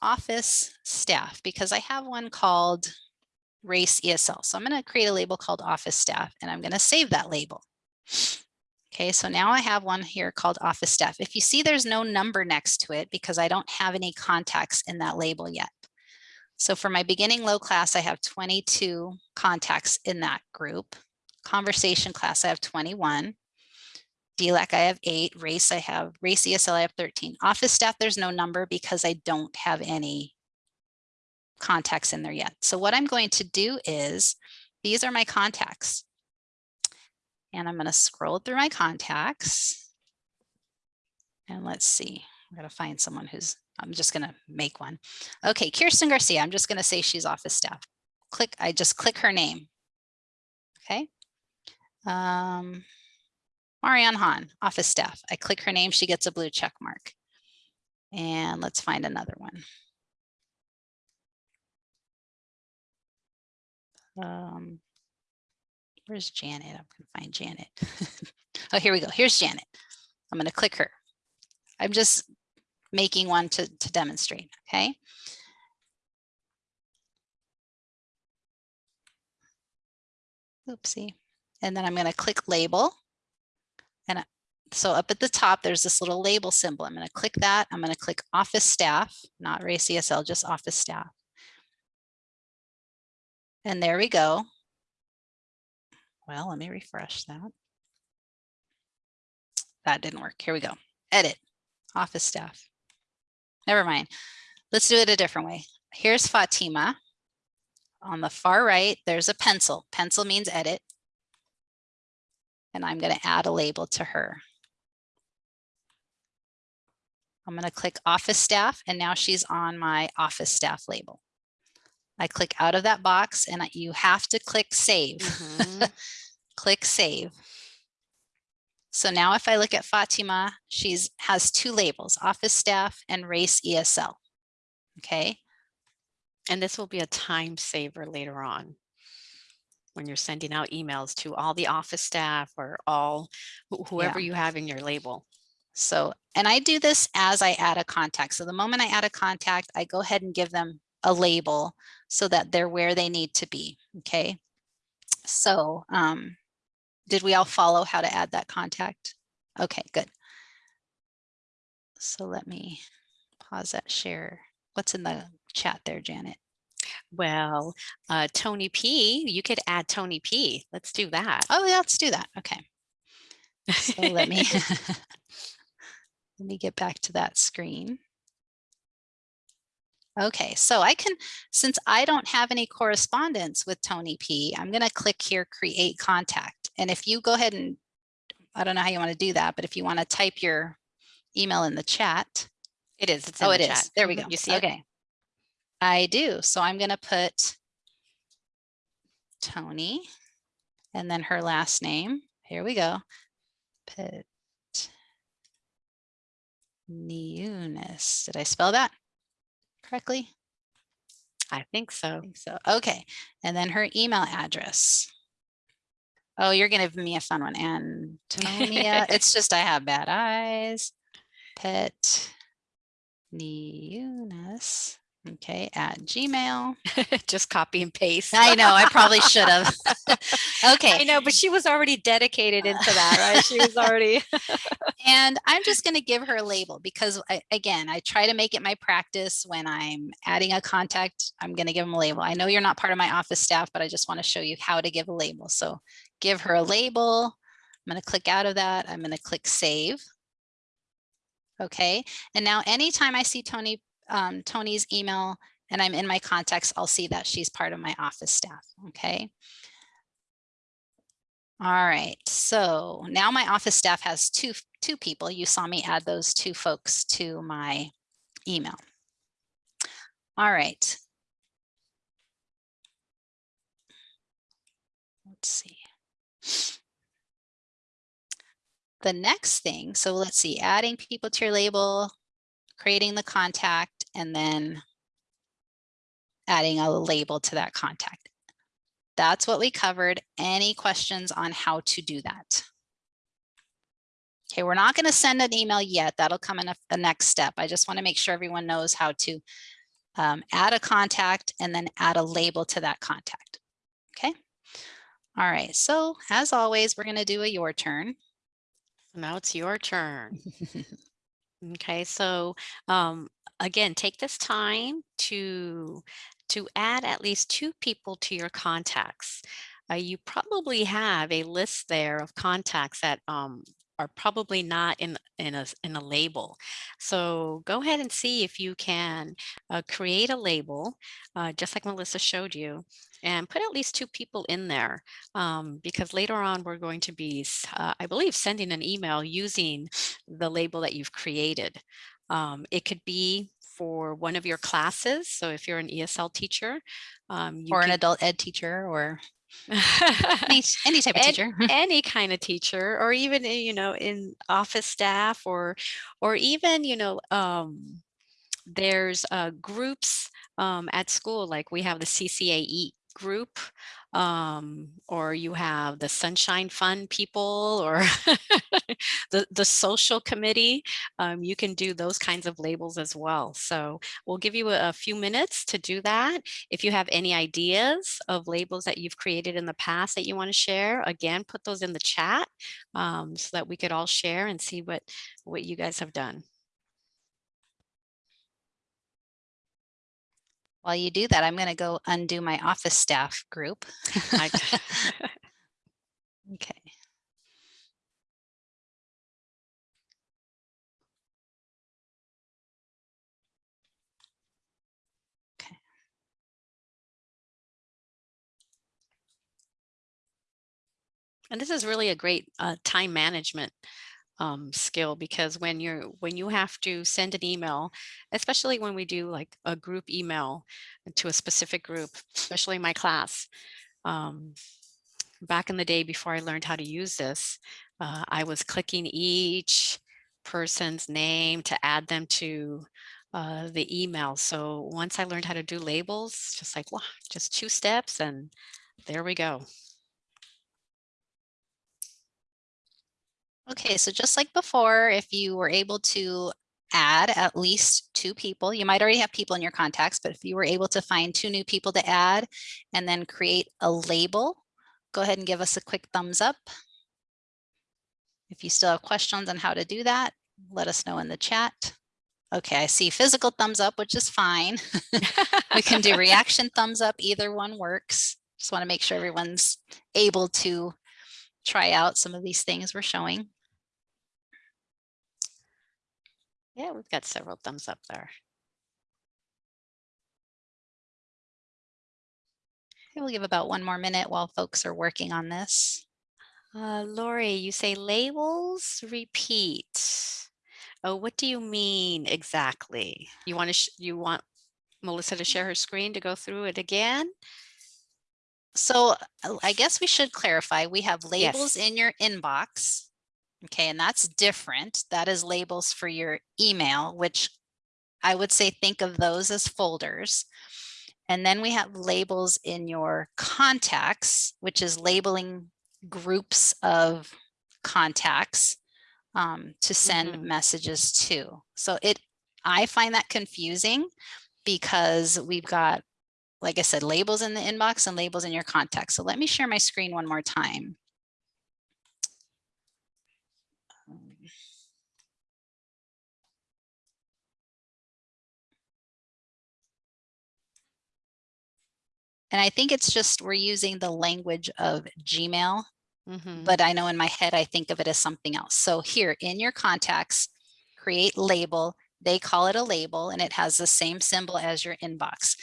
S3: office staff because I have one called race ESL. So I'm going to create a label called office staff and I'm going to save that label. Okay, so now I have one here called office staff. If you see there's no number next to it because I don't have any contacts in that label yet. So for my beginning low class, I have 22 contacts in that group. Conversation class, I have 21. DLAC, I have eight. Race, I have race ESL, I have 13. Office staff, there's no number because I don't have any contacts in there yet. So what I'm going to do is, these are my contacts. And I'm going to scroll through my contacts. And let's see, I'm going to find someone who's, I'm just going to make one. Okay, Kirsten Garcia, I'm just going to say she's office staff. Click, I just click her name. Okay. Um, Marianne Hahn, office staff. I click her name, she gets a blue check mark. And let's find another one. Um, where's Janet? I'm gonna find Janet. oh, here we go. Here's Janet. I'm gonna click her. I'm just making one to, to demonstrate, okay? Oopsie. And then I'm gonna click label. And so up at the top, there's this little label symbol. I'm going to click that. I'm going to click office staff, not race ESL, just office staff. And there we go. Well, let me refresh that. That didn't work. Here we go. Edit, office staff. Never mind. Let's do it a different way. Here's Fatima. On the far right, there's a pencil. Pencil means edit. And I'm going to add a label to her. I'm going to click office staff and now she's on my office staff label. I click out of that box and you have to click save.
S2: Mhm.
S3: click save. So now if I look at Fatima, she's has two labels, office staff and race ESL. Okay,
S2: And this will be a time saver later on. When you're sending out emails to all the office staff or all, wh- whoever you have in your label.
S3: so, and I do this as I add a contact. So the moment I add a contact, I go ahead and give them a label so that they're where they need to be. Okay. So, um, did we all follow how to add that contact? Okay, good. So let me pause that share. What's in the chat there, Janet?
S2: Well, uh, Tony P, you could add Tony P. Let's do that.
S3: Oh, yeah, let's do that. Okay. So let me, let me get back to that screen. Okay, so I can, since I don't have any correspondence with Tony P, I'm going to click here, create contact. And if you go ahead and, I don't know how you want to do that, but if you want to type your email in the chat.
S2: It is. It's in
S3: Oh,
S2: the
S3: it is.
S2: chat.
S3: There we
S2: Mhm.
S3: go.
S2: You see it?
S3: Okay. I do. So I'm going to put Tony and then her last name. Here we go. Put Neunis. Did I spell that correctly?
S2: I think
S3: I
S2: so.
S3: think so. Okay. And then her email address. Oh, you're going to give me a fun one. Antonia. it's just I have bad eyes. Pet Neunis. Okay. At Gmail.
S2: Just copy and paste.
S3: I know. I probably should have. okay.
S2: I know, but she was already dedicated into that, right? She was already.
S3: And I'm just going to give her a label because I, again, I try to make it my practice when I'm adding a contact, I'm going to give them a label. I know you're not part of my office staff, but I just want to show you how to give a label. So give her a label. I'm going to click out of that. I'm going to click save. Okay. And now anytime I see Tony, um, Tony's email and I'm in my contacts, I'll see that she's part of my office staff. Okay. All right, so now my office staff has two, two people. You saw me add those two folks to my email. All right. Let's see. The next thing, so let's see, adding people to your label, creating the contact, and then adding a label to that contact. That's what we covered. Any questions on how to do that? Okay, we're not going to send an email yet. That'll come in a, a next step. I just want to make sure everyone knows how to um, add a contact and then add a label to that contact. Okay. All right. So as always, we're going to do a your turn.
S2: Now it's your turn. Okay, so um, again, take this time to to add at least two people to your contacts. Uh, you probably have a list there of contacts that um, are probably not in in a in a label. So go ahead and see if you can uh, create a label, uh, just like Melissa showed you, and put at least two people in there um, because later on we're going to be, uh, I believe, sending an email using the label that you've created. Um, it could be for one of your classes. So if you're an ESL teacher, um,
S3: or an adult ed teacher or any, any type of teacher.
S2: any kind of teacher or even uh, you know in office staff or or even you know um there's uh groups um at school like we have the CCAE group um, or you have the Sunshine Fund people or the, the social committee, um, you can do those kinds of labels as well. So we'll give you a, a few minutes to do that. If you have any ideas of labels that you've created in the past that you want to share, again, put those in the chat um, so that we could all share and see what, what you guys have done.
S3: While you do that, I'm going to go undo my office staff group. Okay. Okay.
S2: And this is really a great uh, time management um, skill because when you're when you have to send an email, especially when we do like a group email to a specific group, especially my class, um, back in the day before I learned how to use this, uh, I was clicking each person's name to add them to uh, the email. So once I learned how to do labels, just like, wow, just two steps and there we go.
S3: Okay, so just like before, if you were able to add at least two people, you might already have people in your contacts, but if you were able to find two new people to add and then create a label, go ahead and give us a quick thumbs up. If you still have questions on how to do that, let us know in the chat. Okay, I see physical thumbs up, which is fine. we can do reaction thumbs up, either one works. Just want to make sure everyone's able to try out some of these things we're showing.
S2: Yeah, we've got several thumbs up there.
S3: Okay, We'll give about one more minute while folks are working on this.
S2: Uh, Lori, you say labels repeat. Oh, what do you mean exactly? You want to, you want Melissa to share her screen to go through it again?
S3: So I guess we should clarify, we have labels
S2: Yes.
S3: in your inbox. Okay, and that's different. That is labels for your email, which I would say think of those as folders. And then we have labels in your contacts, which is labeling groups of contacts um, to send
S2: Mhm.
S3: messages to. So it, I find that confusing because we've got, like I said, labels in the inbox and labels in your contacts. So let me share my screen one more time. And I think it's just we're using the language of Gmail,
S2: Mhm.
S3: but I know in my head I think of it as something else. So here in your contacts, create label. They call it a label and it has the same symbol as your inbox.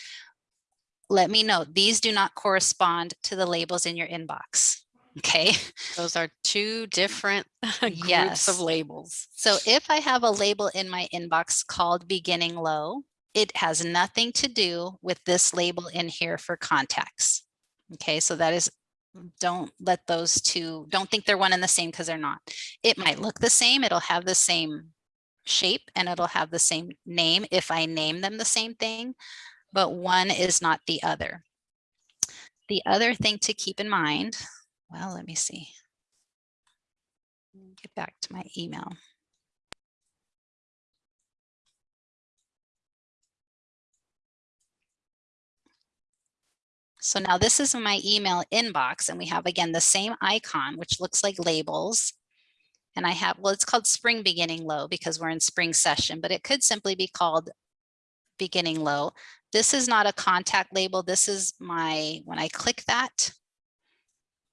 S3: Let me know, these do not correspond to the labels in your inbox. Okay,
S2: Those are two different groups
S3: Yes.
S2: of labels.
S3: so if I have a label in my inbox called beginning low, it has nothing to do with this label in here for contacts. Okay, so that is, don't let those two, don't think they're one and the same because they're not. It might look the same, it'll have the same shape and it'll have the same name if I name them the same thing, but one is not the other. The other thing to keep in mind, well, let me see. Get back to my email. So now this is my email inbox and we have again the same icon, which looks like labels. And I have, well, it's called spring beginning low because we're in spring session, but it could simply be called beginning low. This is not a contact label. This is my, when I click that,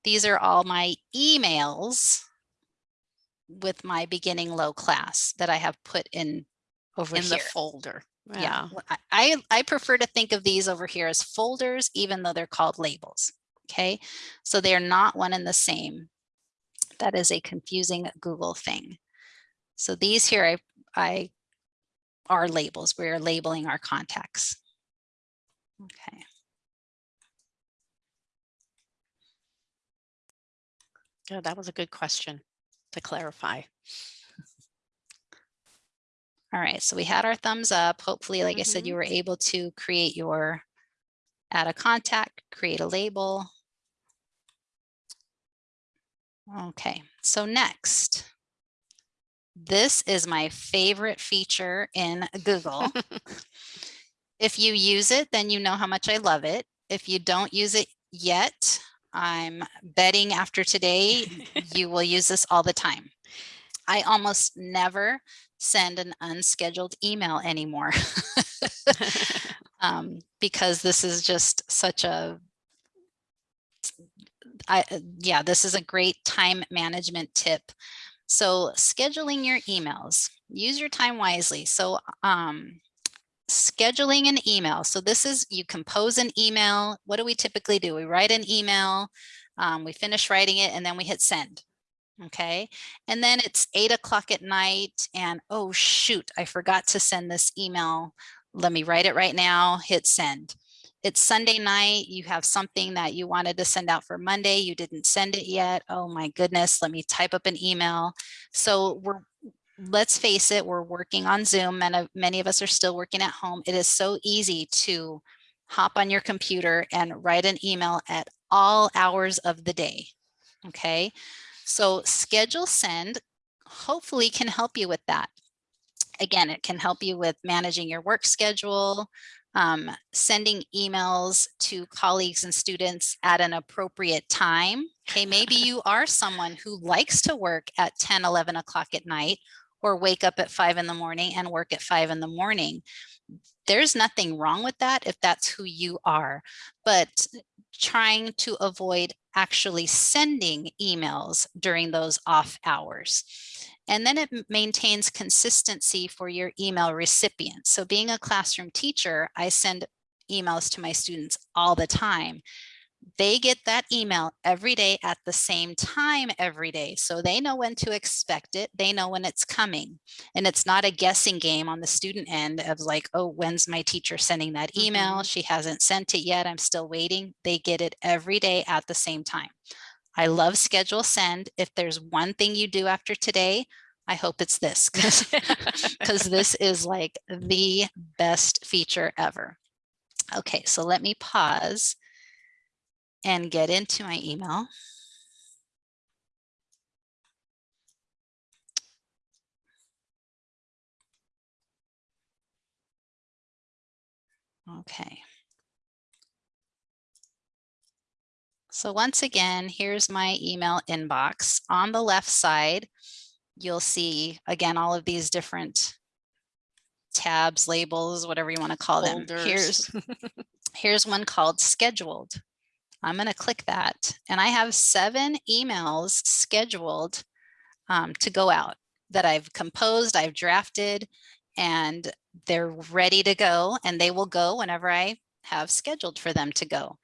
S3: these are all my emails with my beginning low class that I have put in over
S2: in
S3: here
S2: the folder.
S3: Yeah. I- I prefer to think of these over here as folders even though they're called labels okay? So they're not one and the same. That is a confusing Google thing. So these here I I are labels. We are labeling our contacts. Okay.
S2: Yeah, that was a good question to clarify.
S3: All right so we had our thumbs up hopefully like I said you
S2: Mhm.
S3: were able to create your add a contact, create a label. Okay, so next, this is my favorite feature in Google. if you use it, then you know how much I love it. If you don't use it yet, I'm betting after today, you will use this all the time. I almost never send an unscheduled email anymore um, because this is just such a I, yeah, this is a great time management tip. So scheduling your emails, use your time wisely. So um, scheduling an email. So this is, you compose an email. What do we typically do? We write an email, um, we finish writing it, and then we hit send. Okay. And then it's eight o'clock at night and oh, shoot, I forgot to send this email. Let me write it right now, hit send. It's Sunday night, you have something that you wanted to send out for Monday, you didn't send it yet. Oh my goodness, let me type up an email. So we're let's face it, we're working on Zoom and many of us are still working at home. It is so easy to hop on your computer and write an email at all hours of the day. Okay, so schedule send hopefully can help you with that. Again, it can help you with managing your work schedule, um, sending emails to colleagues and students at an appropriate time. Okay, maybe you are someone who likes to work at 10, 11 o'clock at night or wake up at five in the morning and work at five in the morning. There's nothing wrong with that if that's who you are, but trying to avoid actually sending emails during those off hours. And then it maintains consistency for your email recipients. So being a classroom teacher, I send emails to my students all the time they get that email every day at the same time every day. So they know when to expect it. They know when it's coming. And it's not a guessing game on the student end of like, oh, when's my teacher sending that email? Mm -hmm. She hasn't sent it yet. I'm still waiting. They get it every day at the same time. I love schedule send. If there's one thing you do after today, I hope it's this because this is like the best feature ever. Okay, so let me pause and get into my email. Okay. So once again, here's my email inbox. On the left side, you'll see, again, all of these different tabs, labels, whatever you want to call Folders. them. Here's, here's one called scheduled. I'm going to click that and I have seven emails scheduled um, to go out that I've composed, I've drafted, and they're ready to go and they will go whenever I have scheduled for them to go.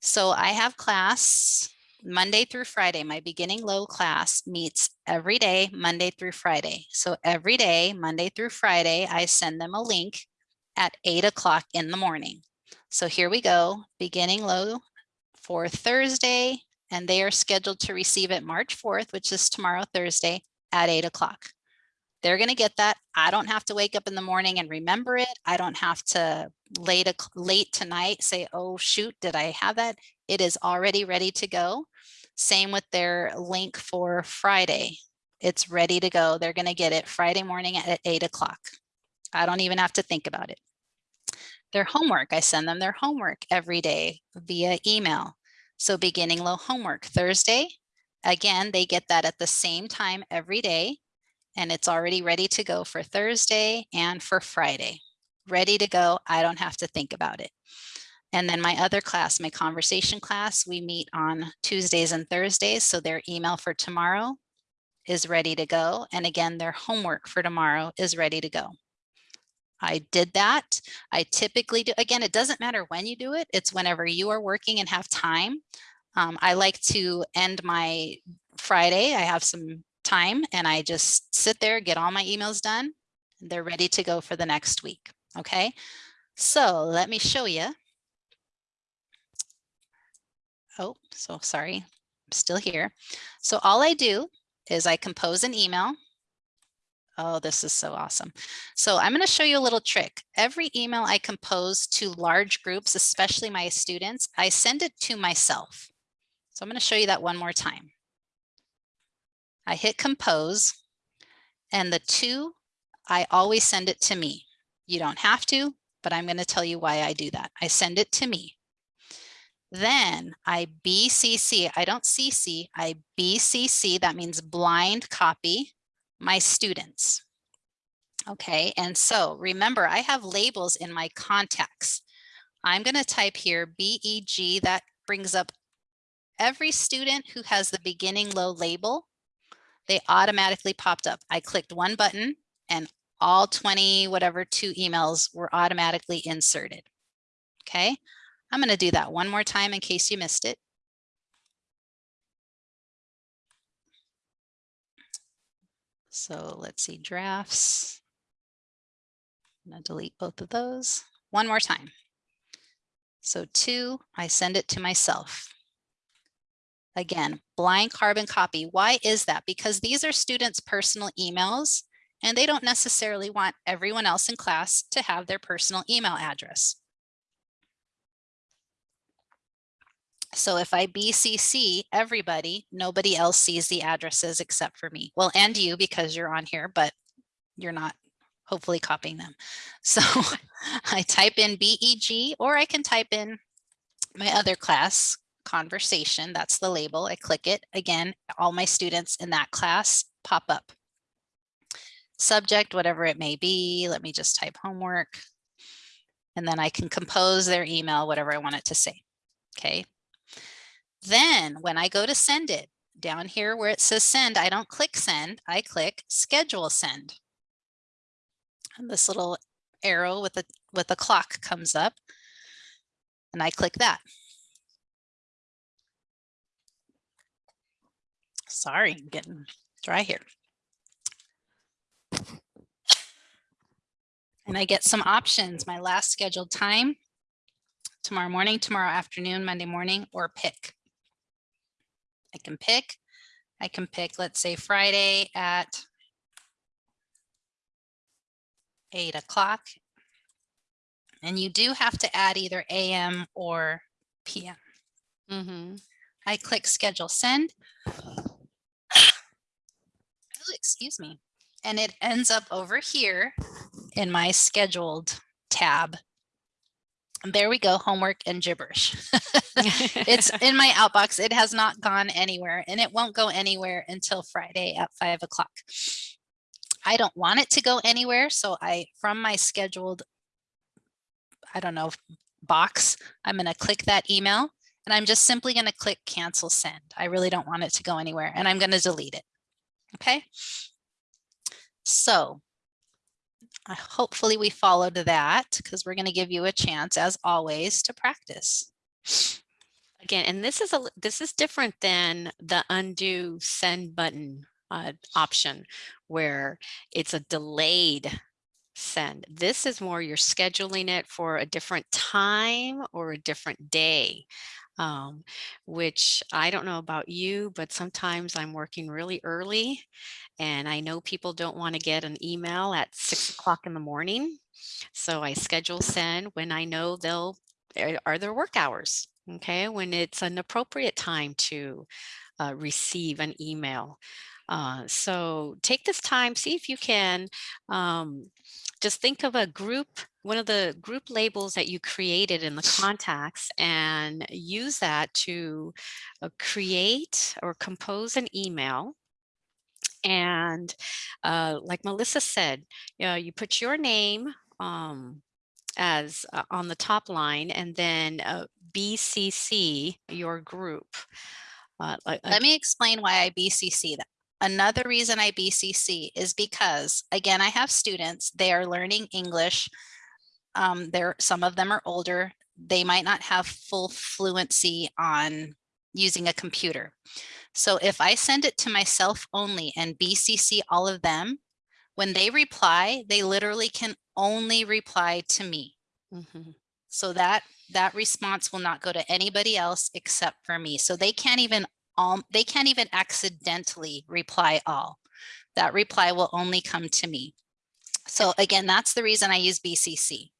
S3: So I have class Monday through Friday. My beginning low class meets every day, Monday through Friday. So every day, Monday through Friday, I send them a link at eight o'clock in the morning. So here we go, beginning low for Thursday, and they are scheduled to receive it March 4th, which is tomorrow, Thursday at eight o'clock. They're going to get that. I don't have to wake up in the morning and remember it. I don't have to late, late tonight say, oh, shoot, did I have that? It is already ready to go. Same with their link for Friday. It's ready to go. They're going to get it Friday morning at eight o'clock. I don't even have to think about it their homework. I send them their homework every day via email. So beginning low homework Thursday, again, they get that at the same time every day and it's already ready to go for Thursday and for Friday. Ready to go, I don't have to think about it. And then my other class, my conversation class, we meet on Tuesdays and Thursdays. So their email for tomorrow is ready to go. And again, their homework for tomorrow is ready to go. I did that. I typically do, again, it doesn't matter when you do it. It's whenever you are working and have time. Um, I like to end my Friday. I have some time and I just sit there, get all my emails done. And they're ready to go for the next week. Okay. So let me show you. Oh, so sorry. I'm still here. So all I do is I compose an email Oh, this is so awesome. So I'm going to show you a little trick. Every email I compose to large groups, especially my students, I send it to myself. So I'm going to show you that one more time. I hit compose and the two, I always send it to me. You don't have to, but I'm going to tell you why I do that. I send it to me. Then I BCC, I don't CC, I BCC, that means blind copy my students. Okay, and so remember I have labels in my contacts. I'm going to type here BEG, that brings up every student who has the beginning low label. They automatically popped up. I clicked one button and all 20, whatever, two emails were automatically inserted. Okay, I'm going to do that one more time in case you missed it. So let's see drafts. I'm to delete both of those one more time. So two, I send it to myself. Again, blind carbon copy. Why is that? Because these are students' personal emails and they don't necessarily want everyone else in class to have their personal email address. So if I BCC everybody, nobody else sees the addresses except for me. Well, and you because you're on here, but you're not hopefully copying them. So I type in BEG or I can type in my other class conversation. That's the label. I click it again. All my students in that class pop up. Subject, whatever it may be. Let me just type homework. And then I can compose their email, whatever I want it to say. Okay, then when I go to send it down here where it says send, I don't click send, I click schedule send. And this little arrow with a with a clock comes up and I click that. Sorry, I'm getting dry here. And I get some options, my last scheduled time, tomorrow morning, tomorrow afternoon, Monday morning, or pick. I can pick. I can pick, let's say Friday at eight o'clock. And you do have to add either AM or PM.
S2: Mm -hmm.
S3: I click schedule send. Oh, excuse me. And it ends up over here in my scheduled tab there we go, homework and gibberish. it's in my outbox. It has not gone anywhere and it won't go anywhere until Friday at five o'clock. I don't want it to go anywhere. So I, from my scheduled, I don't know, box, I'm going to click that email and I'm just simply going to click cancel send. I really don't want it to go anywhere and I'm going to delete it. Okay. So hopefully we followed that because we're going to give you a chance as always to practice.
S2: Again, and this is a this is different than the undo send button uh, option where it's a delayed send. This is more you're scheduling it for a different time or a different day um, which I don't know about you, but sometimes I'm working really early and I know people don't want to get an email at six o'clock in the morning. So I schedule send when I know they'll eh, are their work hours. Okay, when it's an appropriate time to uh, receive an email. Uh, so take this time, see if you can um, just think of a group, one of the group labels that you created in the contacts and use that to uh, create or compose an email and uh, like Melissa said, you, know, you put your name um, as uh, on the top line and then uh, BCC your group.
S3: Uh, Let me explain why I BCC that. Another reason I BCC is because, again, I have students, they are learning English. Um, there, some of them are older. They might not have full fluency on using a computer. So if I send it to myself only and BCC all of them, when they reply, they literally can only reply to me. Mm -hmm. So that that response will not go to anybody else except for me. So they can't even um, they can't even accidentally reply all. that reply will only come to me. So again, that's the reason I use BCC.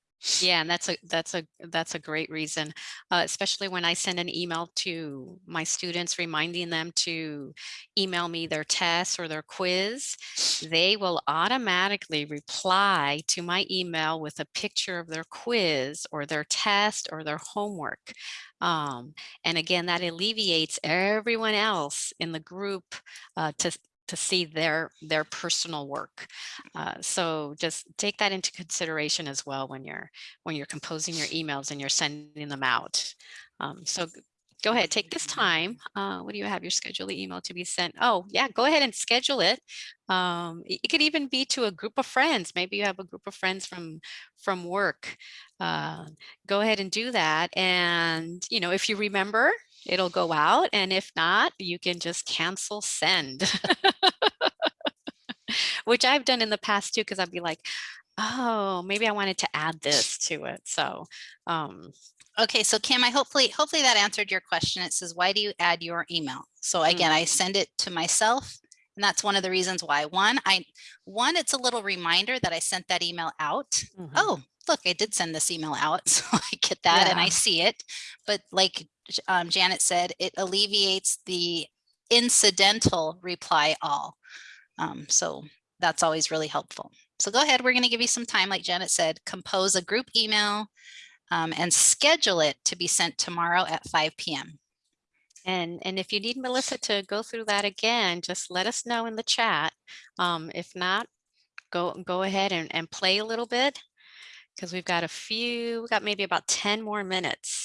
S2: Yeah, and that's a that's a that's a great reason, uh, especially when I send an email to my students reminding them to email me their test or their quiz. They will automatically reply to my email with a picture of their quiz or their test or their homework. Um, and again, that alleviates everyone else in the group uh, to to see their their personal work. Uh, so just take that into consideration as well when you're when you're composing your emails and you're sending them out. Um, so go ahead, take this time. Uh, what do you have your schedule email to be sent? Oh yeah, go ahead and schedule it. Um, it could even be to a group of friends. Maybe you have a group of friends from from work. Uh, go ahead and do that. And you know, if you remember, it'll go out. And if not, you can just cancel send, which I've done in the past too, because I'd be like, oh, maybe I wanted to add this to it. So, um,
S3: Okay, so Kim, I hopefully, hopefully that answered your question. It says, why do you add your email? So again, I send it to myself. And that's one of the reasons why. One, I one, it's a little reminder that I sent that email out.
S2: mhm.
S3: Oh, look, I did send this email out. So I get that and I see it. But like um, Janet said, it alleviates the incidental reply all. Um, so that's always really helpful. So go ahead, we're going to give you some time, like Janet said, compose a group email um, and schedule it to be sent tomorrow at 5 p.m.
S2: And, and if you need Melissa to go through that again, just let us know in the chat. Um, if not, go, go ahead and, and play a little bit because we've got a few, we've got maybe about 10 more minutes.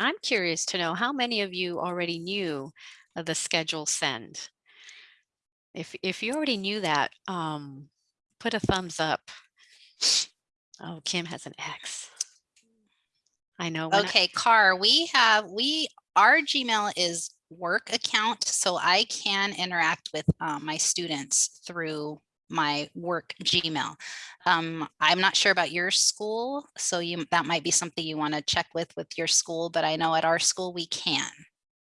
S2: I'm curious to know how many of you already knew the schedule send? If, if you already knew that, um, put a thumbs up. Oh, Kim has an X. I know. when I-
S3: Okay, Car, we have, we, our Gmail is work account, so I can interact with uh, my students through my work Gmail. Um, I'm not sure about your school, so you, that might be something you want to check with with your school, but I know at our school we can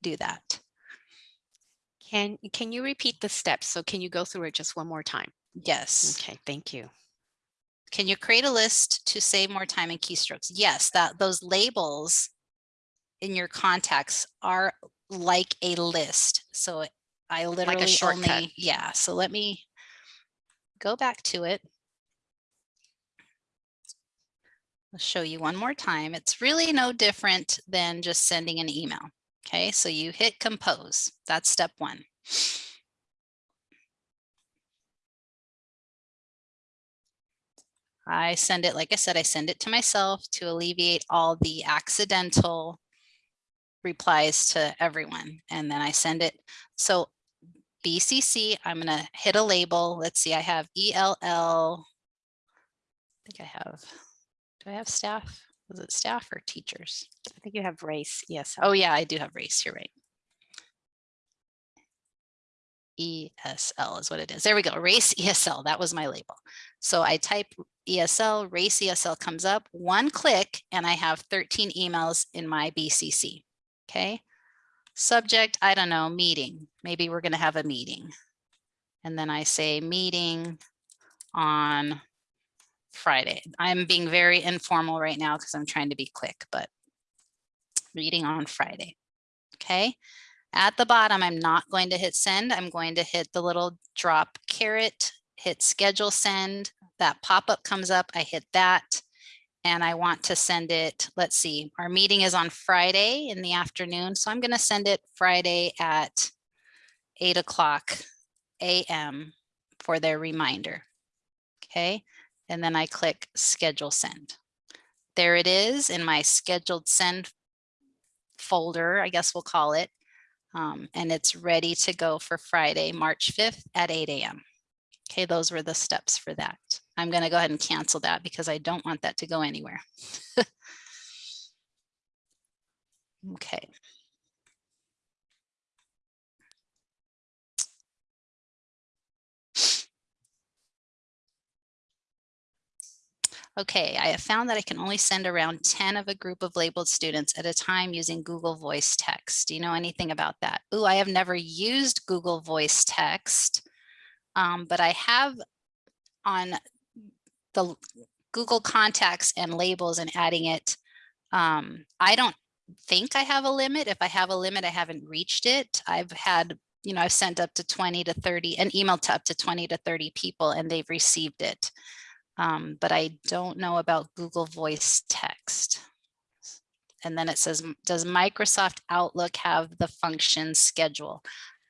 S3: do that.
S2: Can, can you repeat the steps? So can you go through it just one more time?
S3: Yes.
S2: Okay, thank you.
S3: Can you create a list to save more time in keystrokes? Yes, that those labels in your contacts are like a list. So I literally
S2: shortcut.
S3: only, yeah, so let me go back to it. I'll show you one more time. It's really no different than just sending an email. Okay, so you hit compose. That's step one. I send it, like I said, I send it to myself to alleviate all the accidental replies to everyone. And then I send it. So BCC, I'm going to hit a label. Let's see, I have ELL. I think I have, do I have staff? Was it staff or teachers?
S2: I think you have race. Yes.
S3: Oh yeah, I do have race. You're right. ESL is what it is. There we go. Race ESL. That was my label. So I type ESL, race ESL comes up, one click, and I have 13 emails in my BCC. Okay. Subject, I don't know, meeting. Maybe we're going to have a meeting. And then I say meeting on Friday. I'm being very informal right now because I'm trying to be quick, but meeting on Friday. Okay. At the bottom, I'm not going to hit send. I'm going to hit the little drop caret, hit schedule send. That pop-up comes up. I hit that and I want to send it. Let's see, our meeting is on Friday in the afternoon. So I'm going to send it Friday at eight o'clock AM for their reminder. Okay. And then I click schedule send. There it is in my scheduled send folder, I guess we'll call it. Um, and it's ready to go for Friday, March 5th at 8 a.m. Okay, those were the steps for that. I'm going to go ahead and cancel that because I don't want that to go anywhere. okay. Okay, I have found that I can only send around 10 of a group of labeled students at a time using Google Voice Text. Do you know anything about that? Ooh, I have never used Google Voice Text, um, but I have on the Google contacts and labels and adding it. Um, I don't think I have a limit. If I have a limit, I haven't reached it. I've had, you know, I've sent up to 20 to 30, an email to up to 20 to 30 people and they've received it. Um, but I don't know about Google Voice Text. And then it says, does Microsoft Outlook have the function schedule?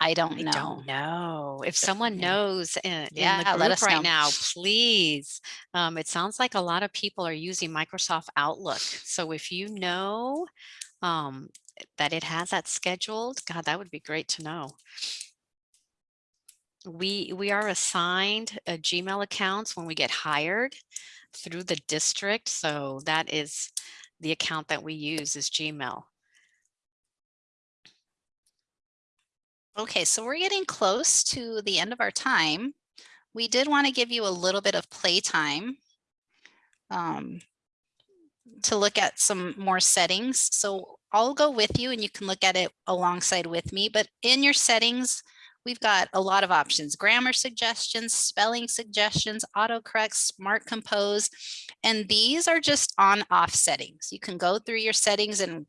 S3: I don't
S2: I
S3: know.
S2: don't know. If someone
S3: Yeah.
S2: knows in, in
S3: Yeah,
S2: the
S3: let
S2: group
S3: us
S2: right
S3: know.
S2: now, please. Um, it sounds like a lot of people are using Microsoft Outlook. So if you know um, that it has that scheduled, God, that would be great to know. We we are assigned uh, Gmail accounts when we get hired through the district. So that is the account that we use is Gmail.
S3: Okay, so we're getting close to the end of our time. We did want to give you a little bit of playtime um, to look at some more settings. So I'll go with you and you can look at it alongside with me, but in your settings, we've got a lot of options, grammar suggestions, spelling suggestions, autocorrect, smart compose, and these are just on off settings. You can go through your settings and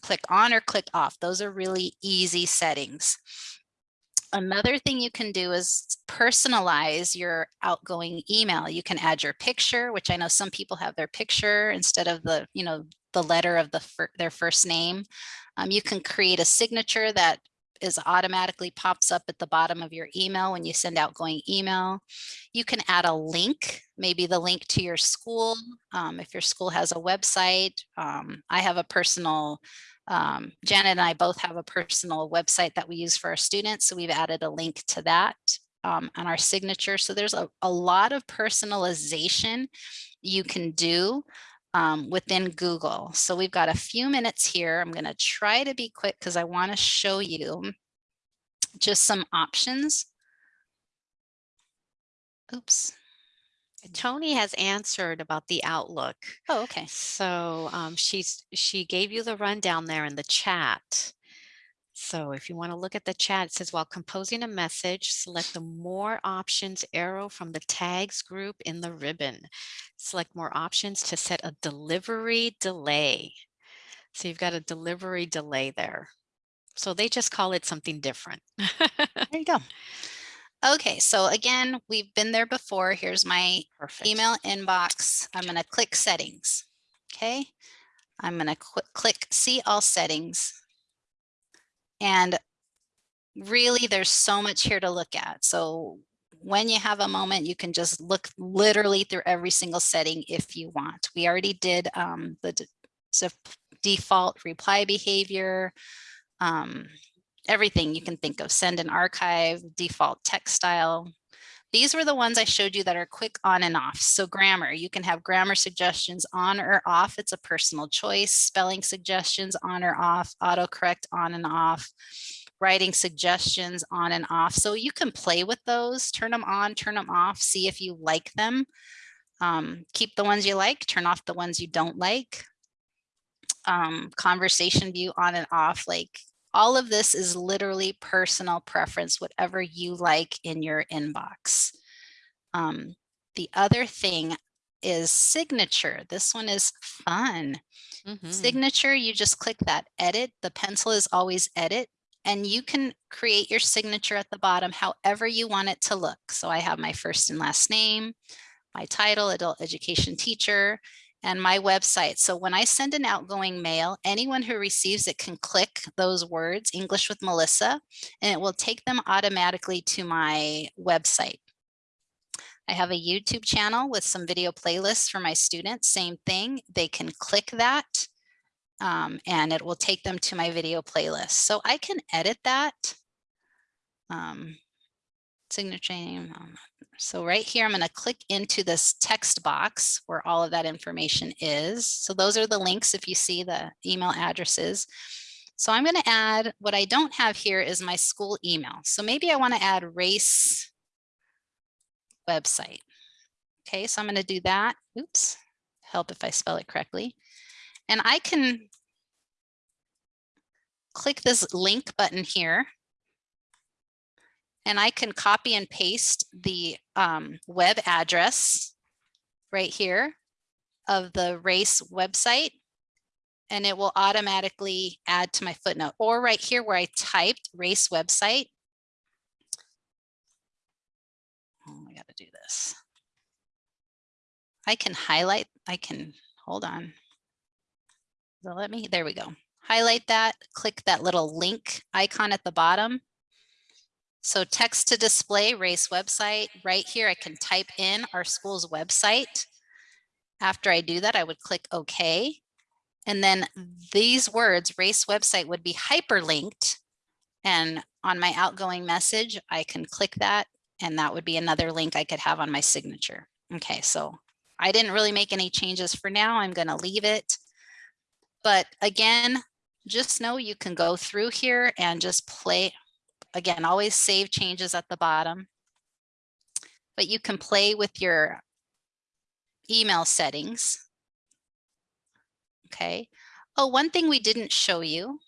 S3: click on or click off. Those are really easy settings. Another thing you can do is personalize your outgoing email. You can add your picture, which I know some people have their picture instead of the, you know, the letter of the fir their first name. Um, you can create a signature that is automatically pops up at the bottom of your email when you send outgoing email. You can add a link, maybe the link to your school. Um, if your school has a website, um, I have a personal, um, Janet and I both have a personal website that we use for our students. So we've added a link to that um, on our signature. So there's a, a lot of personalization you can do um, within Google. So we've got a few minutes here. I'm going to try to be quick because I want to show you just some options. Oops.
S2: Tony has answered about the Outlook.
S3: Oh, okay.
S2: So um, she's she gave you the rundown there in the chat. So if you want to look at the chat, it says while composing a message, select the more options arrow from the tags group in the ribbon. Select more options to set a delivery delay. So you've got a delivery delay there. So they just call it something different.
S3: There you go. Okay, so again, we've been there before. Here's my
S2: Perfect.
S3: email inbox. I'm going to click settings. Okay, I'm going to click see all settings. And really, there's so much here to look at. So when you have a moment, you can just look literally through every single setting if you want. We already did um, the default reply behavior, um, everything you can think of, send and archive, default text style. These were the ones I showed you that are quick on and off. So grammar, you can have grammar suggestions on or off. It's a personal choice. Spelling suggestions on or off, autocorrect on and off, writing suggestions on and off. So you can play with those, turn them on, turn them off, see if you like them. Um, keep the ones you like, turn off the ones you don't like. Um, conversation view on and off, like all of this is literally personal preference, whatever you like in your inbox. Um, the other thing is signature. This one is fun. Mm -hmm. Signature, you just click that edit. The pencil is always edit and you can create your signature at the bottom however you want it to look. So I have my first and last name, my title, adult education teacher, and my website. So when I send an outgoing mail, anyone who receives it can click those words, English with Melissa, and it will take them automatically to my website. I have a YouTube channel with some video playlists for my students, same thing. They can click that um, and it will take them to my video playlist. So I can edit that. Um, signature name, um, so right here, I'm going to click into this text box where all of that information is. So those are the links if you see the email addresses. So I'm going to add, what I don't have here is my school email. So maybe I want to add race website. Okay, so I'm going to do that. Oops, help if I spell it correctly. And I can click this link button here. And I can copy and paste the um, web address right here of the race website. And it will automatically add to my footnote or right here where I typed race website. Oh, I got to do this. I can highlight, I can, hold on. So let me, there we go. Highlight that, click that little link icon at the bottom. So text to display race website right here, I can type in our school's website. After I do that, I would click OK. And then these words race website would be hyperlinked. And on my outgoing message, I can click that and that would be another link I could have on my signature. Okay, so I didn't really make any changes for now. I'm going to leave it. But again, just know you can go through here and just play. Again, always save changes at the bottom. But you can play with your email settings. Okay. Oh, one thing we didn't show you,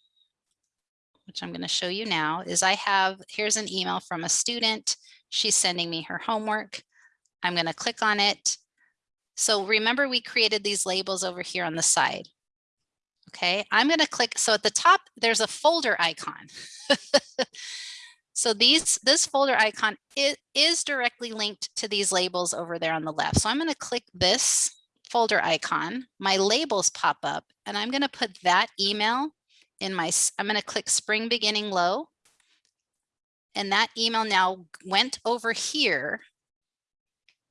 S3: which I'm going to show you now, is I have, here's an email from a student. She's sending me her homework. I'm going to click on it. So remember we created these labels over here on the side. Okay, I'm going to click. So at the top, there's a folder icon. so these this folder icon is, is directly linked to these labels over there on the left. So I'm going to click this folder icon. My labels pop up and I'm going to put that email in my, I'm going to click spring beginning low. And that email now went over here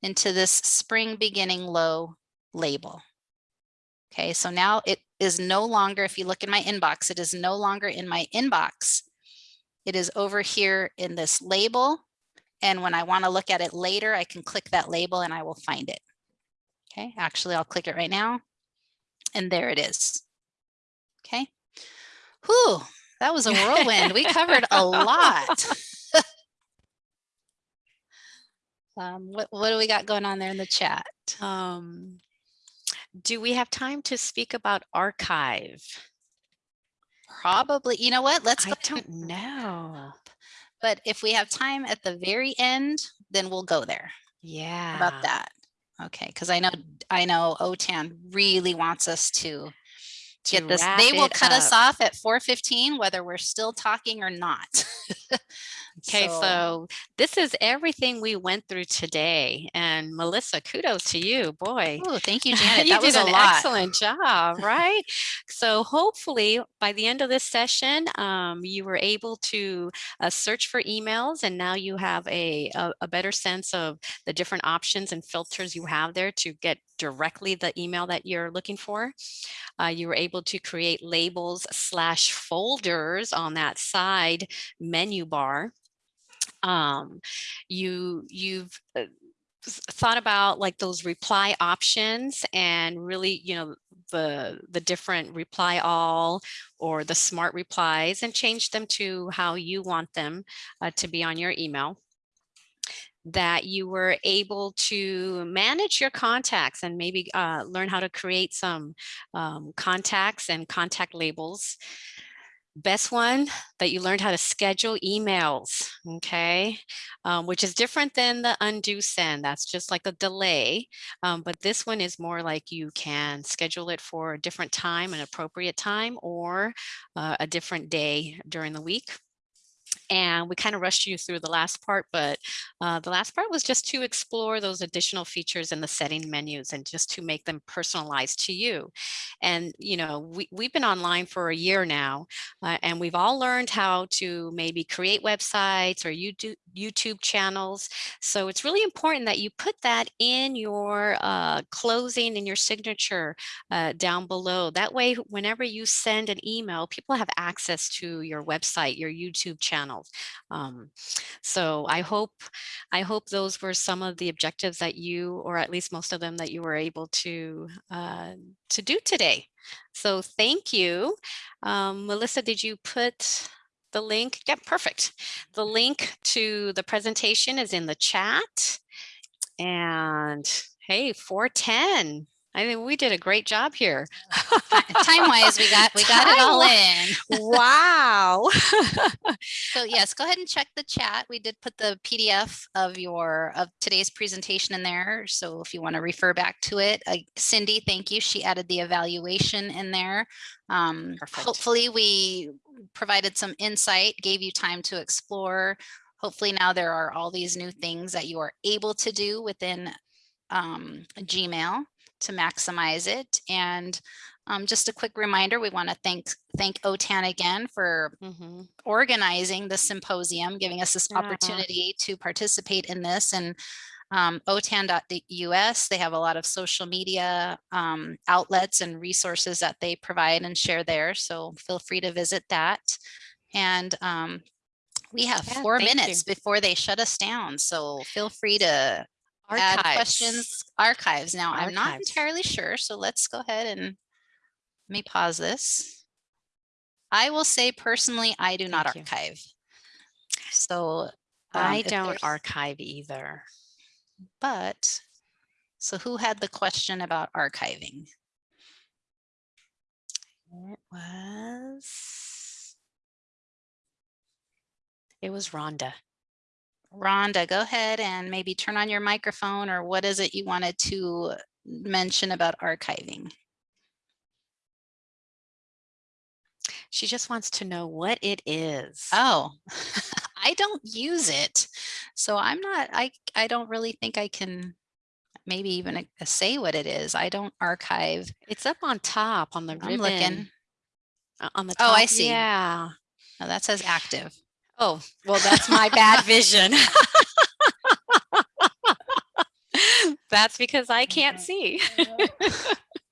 S3: into this spring beginning low label. Okay, so now it is no longer, if you look in my inbox, it is no longer in my inbox. It is over here in this label. And when I want to look at it later, I can click that label and I will find it. Okay, actually, I'll click it right now. And there it is. Okay. Whew, that was a whirlwind. we covered a lot. Um, what, what do we got going on there in the chat?
S2: Um, do we have time to speak about archive?
S3: Probably, you know what, let's
S2: I
S3: go.
S2: don't know.
S3: But if we have time at the very end, then we'll go there
S2: Yeah.
S3: How about that. Okay, because I know, I know OTAN really wants us to
S2: To
S3: get this. They will cut us off at 4:15, whether we're still talking or not.
S2: Okay, so this is everything we went through today. And Melissa, kudos to you, boy.
S3: Oh, thank you, Janet.
S2: you
S3: That was
S2: did
S3: a
S2: an
S3: lot.
S2: excellent job, right? so hopefully by the end of this session, um, you were able to uh, search for emails and now you have a, a, a better sense of the different options and filters you have there to get directly the email that you're looking for. Uh, you were able to create labels slash folders on that side menu bar um, you you've uh, thought about like those reply options and really you know the the different reply all or the smart replies and change them to how you want them uh, to be on your email that you were able to manage your contacts and maybe uh, learn how to create some um, contacts and contact labels best one that you learned how to schedule emails okay? Um, which is different than the undo send that's just like a delay um, but this one is more like you can schedule it for a different time an appropriate time or uh, a different day during the week and we kind of rushed you through the last part, but uh, the last part was just to explore those additional features in the setting menus and just to make them personalized to you. And, you know, we, we've been online for a year now, uh, and we've all learned how to maybe create websites or YouTube, YouTube channels. So it's really important that you put that in your uh, closing and your signature uh, down below. That way, whenever you send an email, people have access to your website, your YouTube Um, so I hope I hope those were some of the objectives that you, or at least most of them, that you were able to uh, to do today. So thank you, um, Melissa. Did you put the link? Yep, perfect. The link to the presentation is in the chat. And hey, 410. I think we did a great job here.
S3: Time wise, we got, we got it all in.
S2: Wow.
S3: So yes, go ahead and check the chat. We did put the PDF of your, of today's presentation in there. So if you want to refer back to it, uh, Cindy, thank you. She added the evaluation in there. Um, hopefully we provided some insight, gave you time to explore. Hopefully now there are all these new things that you are able to do within um, Gmail to maximize it. And um, just a quick reminder, we want to thank thank OTAN again for
S2: Mhm.
S3: organizing the symposium, giving us this
S2: Yeah.
S3: opportunity to participate in this and um, otan.us, they have a lot of social media um, outlets and resources that they provide and share there. So feel free to visit that. And um, we have
S2: Yeah,
S3: four
S2: thank you.
S3: minutes before they shut us down. So feel free to add questions, archives. Now, I'm not entirely sure, so let's go ahead and let me pause this. I will say personally, I do not
S2: you.
S3: archive. So. um,
S2: I don't archive either.
S3: But, so who had the question about archiving?
S2: It was. It was Rhonda.
S3: Rhonda, go ahead and maybe turn on your microphone or what is it you wanted to mention about archiving?
S2: She just wants to know what it is.
S3: Oh, I don't use it. So I'm not, I, I don't really think I can maybe even uh, say what it is. I don't archive.
S2: It's up on top on the
S3: I'm
S2: ribbon.
S3: looking.
S2: uh, On the top. Oh.
S3: I see.
S2: Yeah.
S3: Oh, that says active.
S2: Oh, well, that's my bad vision. That's because I can't see.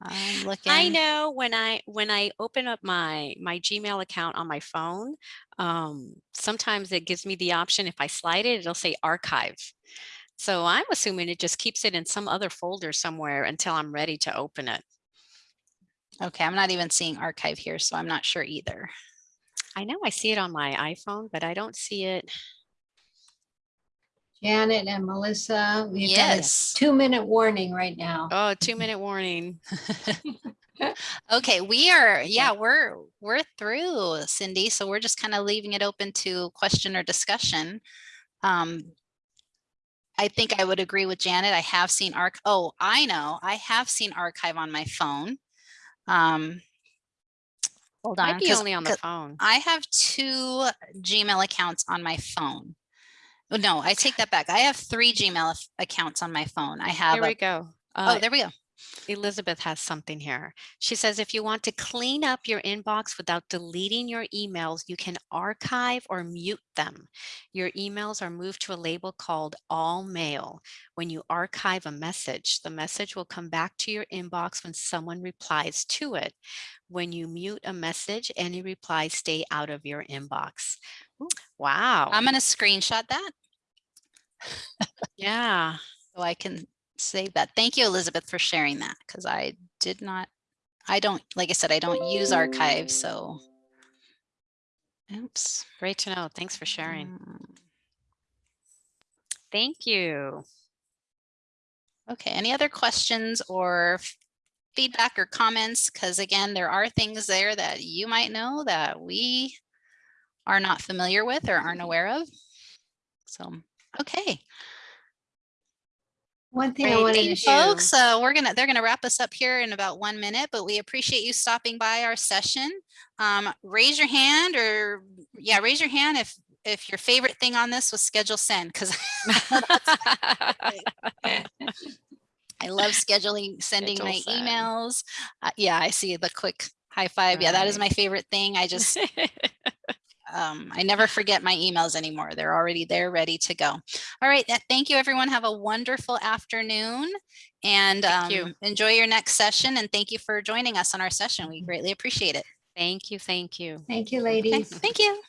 S3: I'm looking.
S2: I know when I when I open up my my Gmail account on my phone, um, sometimes it gives me the option if I slide it, it'll say archive. So I'm assuming it just keeps it in some other folder somewhere until I'm ready to open it.
S3: Okay, I'm not even seeing archive here, so I'm not sure either.
S2: I know I see it on my iPhone, but I don't see it.
S5: Janet and Melissa, we've got a
S3: Yes.
S5: two-minute warning right now.
S2: Oh, two minute warning.
S3: Okay, we are, yeah, we're, we're through Cindy, so we're just kind of leaving it open to question or discussion. Um, I think I would agree with Janet. I have seen arc, oh, I know, I have seen archive on my phone. Um, Hold on.
S2: Might be only on the phone.
S3: I have two Gmail accounts on my phone. Oh, No, I take that back. I have three Gmail accounts on my phone. I have,
S2: Here we
S3: a-
S2: go.
S3: oh,
S2: Uh,
S3: there we go.
S2: Elizabeth has something here. She says, if you want to clean up your inbox without deleting your emails, you can archive or mute them. Your emails are moved to a label called all mail. When you archive a message, the message will come back to your inbox when someone replies to it. When you mute a message, any replies stay out of your inbox. Wow.
S3: I'm gonna screenshot that.
S2: yeah.
S3: So I can save that. Thank you, Elizabeth, for sharing that, because I did not, I don't, like I said, I don't use archive, so. Oops.
S2: Great to know. Thanks for sharing.
S3: Mm,
S2: Thank you.
S3: Okay, any other questions or feedback or comments? Because again, there are things there that you might know that we are not familiar with or aren't aware of. So, okay.
S5: One thing I wanted
S3: Hey,
S5: to share.
S3: folks, uh, we're gonna, they're gonna wrap us up here in about one minute, but we appreciate you stopping by our session. Um, raise your hand or, yeah, raise your hand if, if your favorite thing on this was schedule send, because I love scheduling, sending my
S2: send.
S3: emails. Uh, yeah, I see the quick high five. Yeah, that is my favorite thing. I just, um, I never forget my emails anymore. They're already there, ready to go. All right. Thank you, everyone. Have a wonderful afternoon and
S2: Thank you.
S3: um, enjoy your next session. And thank you for joining us on our session. We greatly appreciate it.
S2: Thank you. Thank you.
S5: Thank you,
S3: Okay,
S5: ladies.
S3: Thank you.